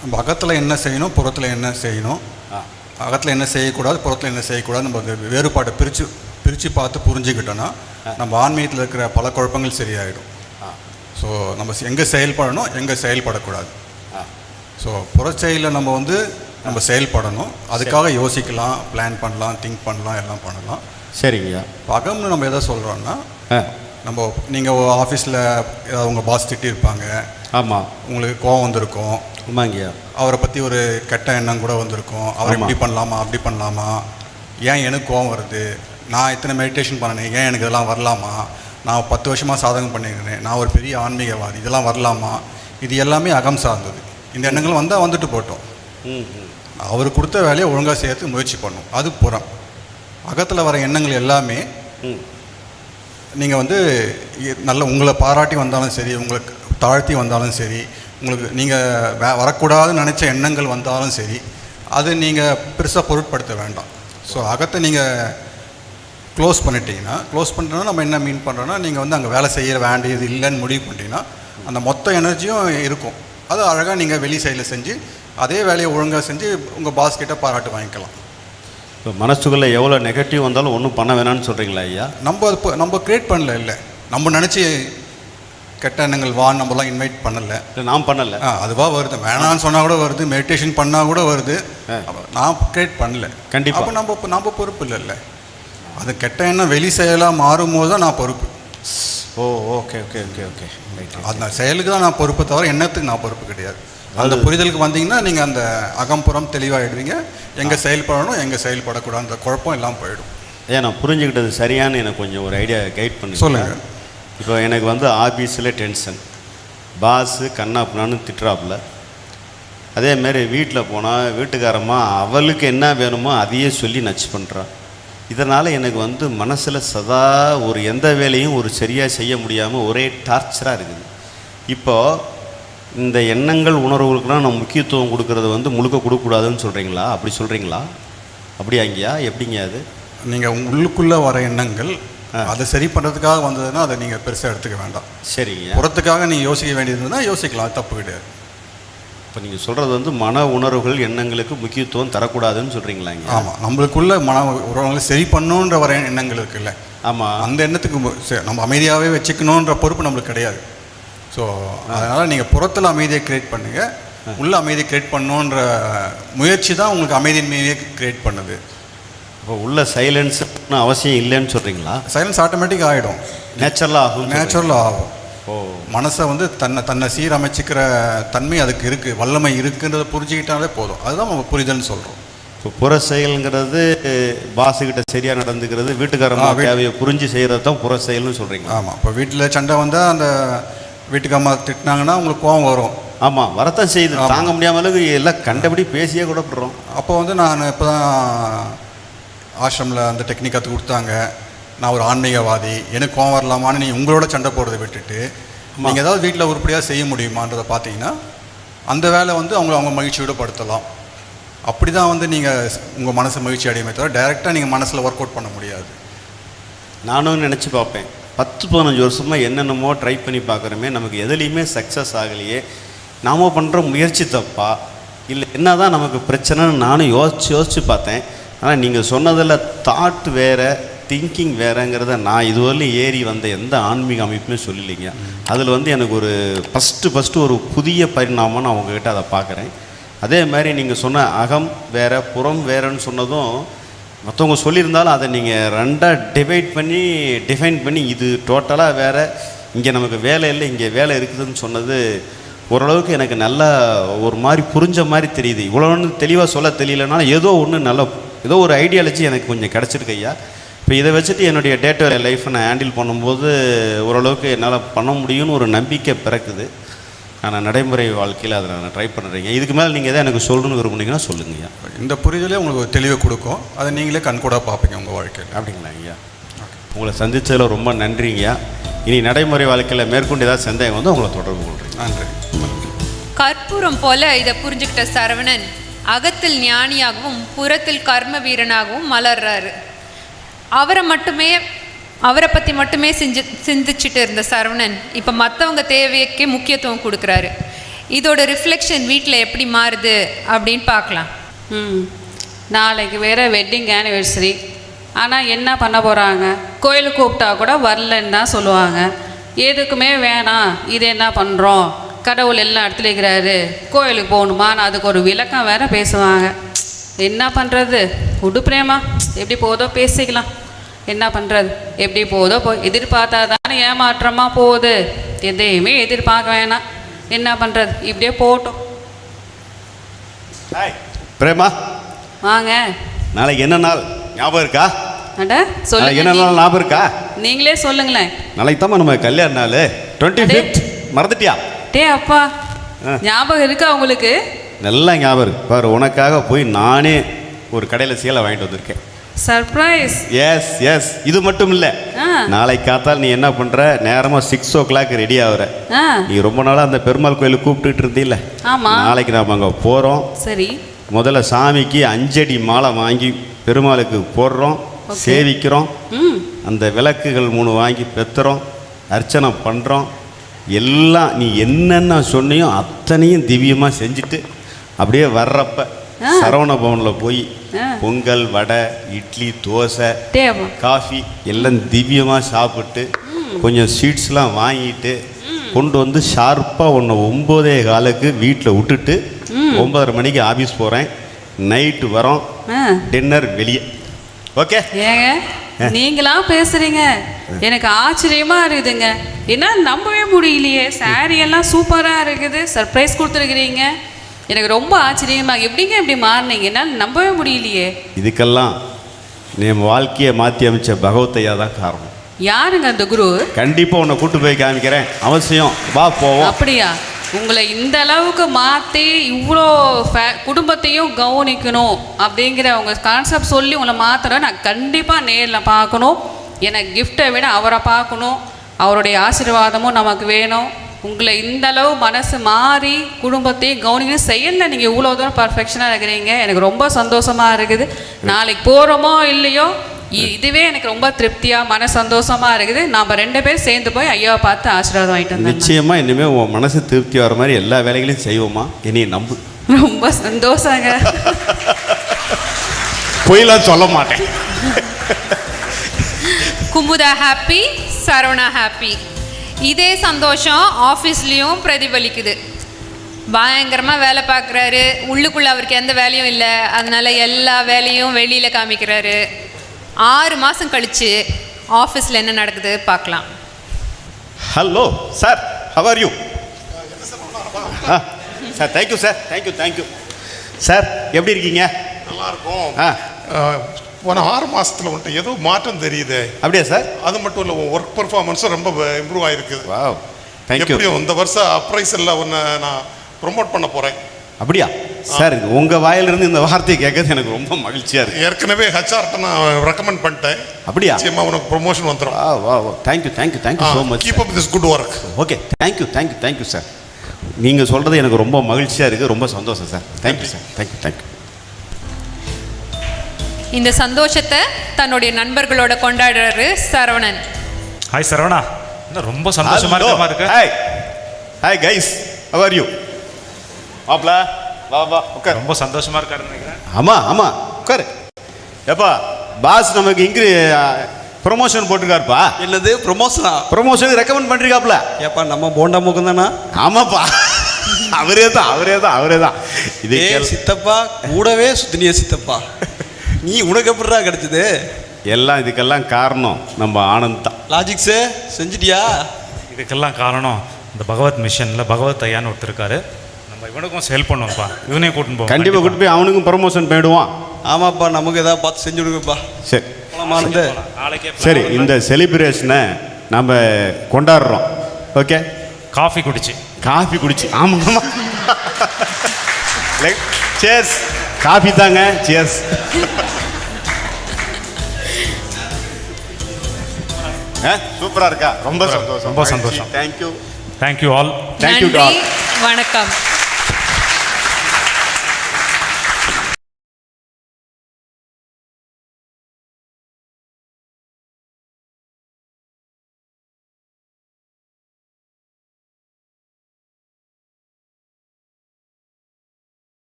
நம்ம அகத்தில் என்ன செய்யணும் புறத்தில் என்ன செய்யணும்? அகத்தில் என்ன செய்யக்கூடாது புறத்தில் என்ன செய்யக்கூடாது நம்ம அந்த வேறுபாட்டை பிரித்து பிரித்து பார்த்து புரிஞ்சுக்கிட்டோன்னா நம்ம ஆன்மீகத்தில் இருக்கிற பல குழப்பங்கள் சரியாயிடும். ஸோ நம்ம எங்கே செயல்படணும் எங்கே செயல்படக்கூடாது. ஸோ புறச்செயலில் நம்ம வந்து நம்ம செயல்படணும். அதுக்காக யோசிக்கலாம் பிளான் பண்ணலாம் திங்க் பண்ணலாம் எல்லாம் பண்ணலாம். சரிங்கய்யா இப்போ அகம்னு நம்ம எதை சொல்கிறோன்னா நம்ம நீங்கள் ஆஃபீஸில் ஏதாவது உங்கள் பாஸ் திட்டியிருப்பாங்க ஆமாம் உங்களுக்கு கோவம் வந்திருக்கும். ஆமாங்கய்யா. அவரை பற்றி ஒரு கெட்ட எண்ணம் கூட வந்திருக்கும். அவர். இப்படி பண்ணலாமா அப்படி பண்ணலாமா? ஏன் எனக்கு கோவம் வருது? நான் இத்தனை மெடிடேஷன் பண்ணனேன் ஏன் எனக்கு இதெல்லாம் வரலாமா? நான் பத்து வருஷமாக சாதகம் பண்ணியிருக்கிறேன் நான் ஒரு பெரிய ஆன்மீகவாதி இதெல்லாம் வரலாமா? இது எல்லாமே அகம் சார்ந்தது. இந்த எண்ணங்கள் வந்தால் வந்துட்டு போட்டோம். அவர் கொடுத்த வேலையை ஒழுங்காக செய்யறதுக்கு முயற்சி பண்ணும். அது புறம். அகத்தில் வர எண்ணங்கள் எல்லாமே நீங்கள் வந்து நல்ல உங்களை பாராட்டி வந்தாலும் சரி உங்களுக்கு தாழ்த்தி வந்தாலும் சரி உங்களுக்கு நீங்கள் வே வரக்கூடாதுன்னு நினச்ச எண்ணங்கள் வந்தாலும் சரி அது நீங்கள் பெருசாக பொருட்படுத்த வேண்டாம். ஸோ அகத்தை நீங்கள் க்ளோஸ் பண்ணிட்டீங்கன்னா க்ளோஸ் பண்ணிட்டோன்னா நம்ம என்ன மீன் பண்ணுறோன்னா நீங்கள் வந்து அங்கே வேலை செய்ய வேண்டியது இல்லைன்னு முடிவு பண்ணிட்டீங்கன்னா அந்த மொத்த எனர்ஜியும் இருக்கும். அது அழகாக நீங்கள் வெளி சைடில் செஞ்சு அதே வேலையை ஒழுங்காக செஞ்சு உங்கள் பாஸ் கிட்ட பாராட்டு வாங்கிக்கலாம். இப்போ மனசுக்குள்ளே எவ்வளோ நெகட்டிவ் வந்தாலும் ஒன்றும் பண்ண வேணாம்னு சொல்கிறீங்களா ஐயா? நம்ம அது நம்ம க்ரியேட் பண்ணல இல்லை. நம்ம நினச்சி கெட்ட எண்ணங்கள் வா நம்மலாம் இன்வைட் பண்ணலை. இல்லை நான் பண்ணலை. அதுவாக வருது. வேணான்னு சொன்னால் கூட வருது. மெடிடேஷன் பண்ணால் கூட வருது. நான் கிரியேட் பண்ணல. கண்டிப்பா. அப்போ நம்ம நம்ம பொறுப்பு இல்லைல்ல அது கெட்ட எண்ணம் வெளி செயலாக மாறும்போது தான் நான் பொறுப்பு. Oh okay okay okay okay அந்த செயலுக்கு தான் நான் பொறுப்பு தவிர எண்ணத்துக்கு நான் பொறுப்பு கிடையாது. அந்த புரிதலுக்கு வந்தீங்கன்னா நீங்கள் அந்த அகம்புறம் தெளிவாகிடுவீங்க எங்கே செயல்படணும் எங்கே செயல்படக்கூடாது. அந்த குழப்பம் எல்லாம் போயிடும். ஏன் நான் புரிஞ்சுக்கிட்டது சரியான்னு எனக்கு கொஞ்சம் ஒரு ஐடியா கைட் பண்ணி சொல்லுங்க. இப்போ எனக்கு வந்து ஆஃபீஸில் டென்ஷன். பாஸு கண்ணாப்புனான்னு திட்டுறாப்புல. அதேமாரி வீட்டில் போனால் வீட்டுக்காரம்மா அவளுக்கு என்ன வேணுமோ அதையே சொல்லி நச்சு பண்ணுறான் இதனால் எனக்கு வந்து மனசில் சதா ஒரு எந்த வேலையும் ஒரு சரியாக செய்ய முடியாமல் ஒரே டார்ச்சராக இருக்குது. இப்போது இந்த எண்ணங்கள் உணர்வுகளுக்கெல்லாம் நம்ம முக்கியத்துவம் கொடுக்கறது வந்து முழுக்க கொடுக்கக்கூடாதுன்னு சொல்கிறீங்களா அப்படி சொல்கிறீங்களா அப்படியாங்கய்யா எப்படிங்க அது? நீங்கள் உள்ளுக்குள்ளே வர எண்ணங்கள் அதை சரி பண்ணுறதுக்காக வந்ததுன்னா அதை நீங்கள் பெருசாக எடுத்துக்க வேண்டாம். சரிங்க. புறத்துக்காக நீங்கள் யோசிக்க வேண்டியதுன்னா யோசிக்கலாம் தப்பு கிடையாது. இப்போ நீங்கள் சொல்கிறது வந்து மன உணர்வுகள் எண்ணங்களுக்கு முக்கியத்துவம் தரக்கூடாதுன்னு சொல்கிறீங்களாங்க ஆமாம் நம்மளுக்குள்ள மன உறவுகளை சரி பண்ணணுன்ற வர எண்ணங்கள் இருக்குல்ல. ஆமாம் அந்த எண்ணத்துக்கு நம்ம அமைதியாகவே வச்சுக்கணுன்ற பொறுப்பு நம்மளுக்கு கிடையாது. ஸோ அதனால் நீங்கள் புறத்தில் அமைதியை கிரியேட் பண்ணுங்கள் உள்ள அமைதியை கிரியேட் பண்ணணுன்ற முயற்சி தான் உங்களுக்கு அமைதியின்மையே கிரியேட் பண்ணுது. இப்போ உள்ள சைலன்ஸ்னு அவசியம் இல்லைன்னு சொல்கிறீங்களா சைலன்ஸ் ஆட்டோமேட்டிக் ஆகிடும் நேச்சுரலாக ஆகும் நேச்சுரலாக ஆகும். ஓ. மனசை வந்து தன்னை தன்னை சீரமைச்சிக்கிற தன்மை அதுக்கு இருக்குது வல்லமை இருக்குன்றதை புரிஞ்சுக்கிட்டாலே போதும். அதுதான் நம்ம புரிதல்னு சொல்கிறோம் இப்போ புற செயல்ங்கிறது பாஸுக்கிட்ட சரியாக நடந்துக்கிறது வீட்டுக்காரமா வீட்- தேவையை புரிஞ்சு செய்கிறது தான் புற செயல்னு சொல்கிறீங்க ஆமாம் இப்போ வீட்டில் சண்டை வந்தால் அந்த வீட்டுக்கு அம்மா திட்டினாங்கன்னா உங்களுக்கு கோவம் வரும். ஆமாம் வரத்தான் செய்யுது. தாங்க முடியாமலுக்கு எல்லாம் கண்டபடி பேசியே கூட விடுறோம் அப்போ வந்து நான் இப்போ தான் ஆசிரமில் அந்த டெக்னிக் கற்றுக் கொடுத்தாங்க. நான் ஒரு ஆன்மீகவாதி. எனக்கு கோவம் வரலாமான்னு நீ உங்களோட சண்டை போடுறதை விட்டுட்டு நீங்கள் ஏதாவது வீட்டில் உருப்படியாக செய்ய முடியுமான்றதை பார்த்தீங்கன்னா அந்த வேலை வந்து அவங்கள அவங்க மகிழ்ச்சியோட படுத்தலாம். அப்படி தான் வந்து நீங்கள் உங்கள் மனசை மகிழ்ச்சி அடையுமே தவிர டைரெக்டாக நீங்கள் மனசில் ஒர்க் அவுட் பண்ண முடியாது. நானும் நினச்சி பார்ப்பேன். பத்து பதினஞ்சு வருஷமாக என்னென்னமோ ட்ரை பண்ணி பார்க்குறோமே நமக்கு எதுலேயுமே சக்ஸஸ் ஆகலையே. நாம பண்ணுற முயற்சி தப்பா? இல்லை என்ன தான் நமக்கு பிரச்சனைன்னு நானும் யோசிச்சு யோசிச்சு பார்த்தேன். ஆனால் நீங்கள் சொன்னதில் தாட் வேறு திங்கிங் வேறங்கிறத நான் இதுவரையிலும் ஏறி வந்த எந்த ஆன்மீக அமைப்புமே சொல்லலைங்க. அதில் வந்து எனக்கு ஒரு ஃபஸ்ட்டு ஃபஸ்ட்டு ஒரு புதிய பரிணாமம் நான் உங்ககிட்ட அதை பார்க்குறேன். அதே மாதிரி நீங்கள் சொன்ன அகம் வேறு புறம் வேறன்னு சொன்னதும் மற்றவங்க சொல்லியிருந்தாலும் அதை நீங்கள் ரெண்டாக டிவைட் பண்ணி டிஃபைன் பண்ணி இது டோட்டலாக வேறு இங்கே நமக்கு வேலை இல்லை இங்கே வேலை இருக்குதுன்னு சொன்னது ஓரளவுக்கு எனக்கு நல்லா ஒரு மாதிரி புரிஞ்ச மாதிரி தெரியுது. இவ்வளோன்னு தெளிவாக சொல்ல தெரியலனாலும் ஏதோ ஒன்று நல்ல ஏதோ ஒரு ஐடியாலஜி எனக்கு கொஞ்சம் கிடச்சிருக்கு ஐயா. இப்போ இதை வச்சுட்டு என்னுடைய டே டு லைஃப்பை நான் ஹேண்டில் பண்ணும்போது ஓரளவுக்கு என்னால் பண்ண முடியும்னு ஒரு நம்பிக்கை பிறக்குது. ஆனால் நடைமுறை வாழ்க்கையில் அதை நான் ட்ரை பண்ணுறீங்க இதுக்கு மேலே நீங்கள் எதாவது எனக்கு சொல்லணும்னு விரும்புனீங்கன்னா சொல்லுங்கய்யா இந்த புரிதலே உங்களுக்கு ஒரு தெளிவை கொடுக்கும். அதை நீங்களே கண்கூடாக பார்ப்பீங்க உங்கள் வாழ்க்கையில். அப்படிங்களா ஐயா? உங்களை சந்தித்ததில் ரொம்ப நன்றிங்கய்யா இனி நடைமுறை வாழ்க்கையில் மேற்கொண்டு ஏதாவது சந்தேகம் வந்து உங்களை தொடர்பு கொள்கிறேன் நன்றி. கற்பூரம் போல இதை புரிஞ்சுக்கிட்ட சரவணன் அகத்தில் ஞானியாகவும் புறத்தில் கர்ம வீரனாகவும் மலர்றாரு. அவரை மட்டுமே அவரை பற்றி மட்டுமே செஞ்சு சிந்திச்சுட்டு இருந்த சரவணன் இப்போ மற்றவங்க தேவைக்கே முக்கியத்துவம் கொடுக்குறாரு. இதோட ரிஃப்ளெக்ஷன் வீட்டில் எப்படி மாறுது அப்படின்னு பார்க்கலாம். ம் நாளைக்கு வேறு வெட்டிங் ஆனிவர்சரி ஆனால் என்ன பண்ண போகிறாங்க கோயிலுக்கு கூப்பிட்டா கூட வரலன்னு தான் சொல்லுவாங்க. எதுக்குமே வேணாம் இது என்ன பண்ணுறோம் கடவுள் எல்லாம் இடத்துல இருக்கிறாரு. கோயிலுக்கு போகணுமான்னு அதுக்கு ஒரு விளக்கம் வேற பேசுவாங்க. என்ன பண்ணுறது விடு பிரேமா. எப்படி போதோ பேசிக்கலாம். என்ன பண்ணுறது எப்படி போதோ போ எதிர்பார்த்தா தானே ஏமாற்றமாக போகுது. எதையுமே எதிர்பார்க்க வேணாம். என்ன பண்ணுறது இப்படியே போகட்டும். பிரேமா. வாங்க. நாளைக்கு என்ன நாள்? ஞாபகம் இருக்கா? அட சொல்லுங்க. என்ன நாள்? ஞாபகம் இருக்கா? நீங்களே சொல்லுங்களேன். நாளைக்கு தான் நம்ம கல்யாண நாள். டுவெண்ட்டி. ஃபிஃப்த் மறந்துட்டியா? டே அப்பா. ஞாபகம் இருக்கா உங்களுக்கு? நல்லா ஞாபகம் இருக்கு. பாரு உனக்காக போய் நானே ஒரு கடையில் சேலை வாங்கிட்டு வந்திருக்கேன். சர்ப்ரைஸ் எஸ் எஸ் இது மட்டும் இல்லை. நாளைக்கு காத்தால் நீ என்ன பண்ணுற நேரமாக சிக்ஸ் ஓ கிளாக் ரெடி ஆகுற நீ ரொம்ப நாளாக அந்த பெருமாள் கோயிலுக்கு கூப்பிட்டுட்டு இருந்தீல்ல. ஆமா. நாளைக்கு நாம் அங்கே போகிறோம் சரி. முதல்ல சாமிக்கு அஞ்சடி மாலை வாங்கி பெருமாளுக்கு போடுறோம். சேவிக்கிறோம். அந்த விளக்குகள் மூணு வாங்கி பெத்துறோம் அர்ச்சனை பண்ணுறோம் எல்லாம் நீ என்னென்ன சொன்னியோ அத்தனையும் திவ்யமாக செஞ்சுட்டு அப்படியே வர்றப்ப. சரவண பவனில் போய். பொங்கல் வடை இட்லி தோசை காஃபி எல்லாம் திவ்யமாக சாப்பிட்டு கொஞ்சம் ஸ்வீட்ஸ்லாம் வாங்கிட்டு கொண்டு வந்து ஷார்ப்பாக ஒன்று ஒம்போதே காலுக்கு வீட்டில் விட்டுட்டு ஒன்பதரை மணிக்கு ஆஃபீஸ் போகிறேன் நைட்டு வரோம். டின்னர் வெளியே. ஓகே ஏங்க? நீங்களா பேசுறீங்க? எனக்கு ஆச்சரியமா இருக்குதுங்க. என்ன நம்பவே முடியலையே. saree எல்லாம் சூப்பரா இருக்குது. சர்ப்ரைஸ் கொடுத்துருக்கிறீங்க. எனக்கு ரொம்ப ஆச்சரியமா எப்படிங்க இப்படி மாறினீங்க? என்னால் நம்பவே முடியலையே. இதுக்கெல்லாம் நம்ம வாழ்க்கையை மாற்றி அமைச்ச பகவத்தையா தான் காரணம். யாருங்க அந்த குரு? கண்டிப்பாக உன்னை கூட்டு போய் காமிக்கிறேன். அவசியம். வா போவோம். அப்படியா? உங்களை இந்த அளவுக்கு மாற்றி இவ்வளோ ஃபே குடும்பத்தையும் கவனிக்கணும் அப்படிங்கிற உங்கள் கான்செப்ட் சொல்லி உங்களை மாத்திர நான் கண்டிப்பாக நேரில் பார்க்கணும். எனக்கு கிஃப்ட்டை விட அவரை பார்க்கணும். அவருடைய ஆசீர்வாதமும் நமக்கு வேணும். உங்களை இந்த அளவு மனசு மாறி குடும்பத்தையும் கவனிக்கணும். செயலில் நீங்கள் இவ்வளோ தூரம் பர்ஃபெக்ஷனாக இருக்கிறீங்க. எனக்கு ரொம்ப சந்தோஷமாக இருக்குது. நாளைக்கு போகிறோமோ இல்லையோ இதுவே எனக்கு ரொம்ப திருப்தியாக மன சந்தோஷமா இருக்குது. நாம் ரெண்டு பேரும் சேர்ந்து போய் ஐயாவை பார்த்து ஆசீர்வாதம் வாங்கிட்டு வந்தோம் நிச்சயமாக இனிமேல் உன் மனசு திருப்தி வர மாதிரி எல்லா வேலைகளையும் செய்வோமா? என்னைய நம்பு. ரொம்ப சந்தோஷங்க. பொய்லாம் சொல்ல மாட்டேன். குமுதா ஹாப்பி சரவணா ஹாப்பி இதே சந்தோஷம் ஆஃபீஸ்லேயும் பிரதிபலிக்குது. பயங்கரமாக வேலை பார்க்குறாரு. உள்ளுக்குள்ளே அவருக்கு எந்த வேலையும் இல்லை. அதனால எல்லா வேலையும் வெளியில் காமிக்கிறாரு. ஆறு மாதம் கழித்து ஆஃபீஸில் என்ன நடக்குது பார்க்கலாம். Hello sir how are you sir thank you sir thank you thank you sir எப்படி இருக்கீங்க? நல்லா இருக்கும் ஆ அஹ், போன ஆறு மாசத்துல வந்துட்டு ஏதோ மாற்றம் தெரியுது. அப்படியா சார் அது மட்டும் இல்லை ஒர்க் பெர்ஃபார்மன்ஸும் ரொம்ப இம்ப்ரூவ் தேங்க்யூ எப்படியும் இந்த வருஷம் அப்ரைசல்ல ஒன்று நான் ப்ரொமோட் பண்ண போறேன். அப்படியா? சார் உங்கள் வாயிலிருந்து இந்த வார்த்தையை கேட்கறது எனக்கு ரொம்ப மகிழ்ச்சியாக இருக்கு. ஏற்கனவே ஹெச்ஆர்ட்ட நான் ரெக்கமெண்ட் பண்ணிட்டேன். அப்படியா? நிச்சயமா உனக்கு ப்ரொமோஷன் வந்துடும் வா வா. வா thank you thank you thank you so much keep up this good work okay thank you thank you thank you sir நீங்கள் சொல்கிறது எனக்கு ரொம்ப மகிழ்ச்சியாக இருக்குது ரொம்ப சந்தோஷம் sir thank you sir thank you thank you இந்த சந்தோஷத்தை தன்னுடைய நண்பர்களோட கொண்டாடுறாரு சரவணன். ஹாய் சரவணா. என்ன ரொம்ப சந்தோஷமா இருக்கு? Hi hi guys how are you மாப்ள. வா வா உட்கார். ரொம்ப சந்தோஷமா இருக்காருன்னு நினைக்கிறேன். ஆமாம் ஆமாம் உட்காரு. ஏப்பா பாஸ் நமக்கு இங்கிரி ப்ரொமோஷன் போட்டிருக்காருப்பா. என்னது ப்ரொமோஷனா ப்ரொமோஷனுக்கு ரெக்கமெண்ட் பண்ணிருக்காப்ல ஏப்பா நம்ம போண்டா முகம் தானா ஆமாப்பா. அவரே தான் அவரே தான் அவரே தான் இது சித்தப்பா கூடவே சுத்தினிய சித்தப்பா. நீ உனக்கு எப்படிடா கிடைச்சது? எல்லாம் இதுக்கெல்லாம் காரணம் நம்ம ஆனந்த் தான். லாஜிக்ஸு செஞ்சிட்டியா? இதுக்கெல்லாம் காரணம் இந்த பகவத் மிஷனில் பகவத் ஐயான்னு ஒருத்தர் இருக்காரு. நம்ம இவனுக்கும் ஹெல்ப் பண்ணுவோம்ப்பா. இவனையும் கூட்டின்னு போவோம். கண்டிப்பாக கூட்டு போய் அவனுக்கும் ப்ரமோஷன் போயிடுவான். ஆமாப்பா நமக்கு ஏதாவது பார்த்து செஞ்சு கொடுங்கப்பா. சரி. போலாமா இருந்து? நாளைக்கே plan சரி. இந்த செலிப்ரேஷனை நம்ம கொண்டாடுறோம். ஓகே காஃபி குடிச்சு. காஃபி குடிச்சு. ஆமாம் ஆமாம் சேர்ஸ் காஃபி தாங்க சேர்ஸ் சூப்பராக இருக்கா? ரொம்ப சந்தோஷம். ரொம்ப சந்தோஷம். தேங்க்யூ தேங்க்யூ ஆல் தேங்க்யூ வணக்கம்.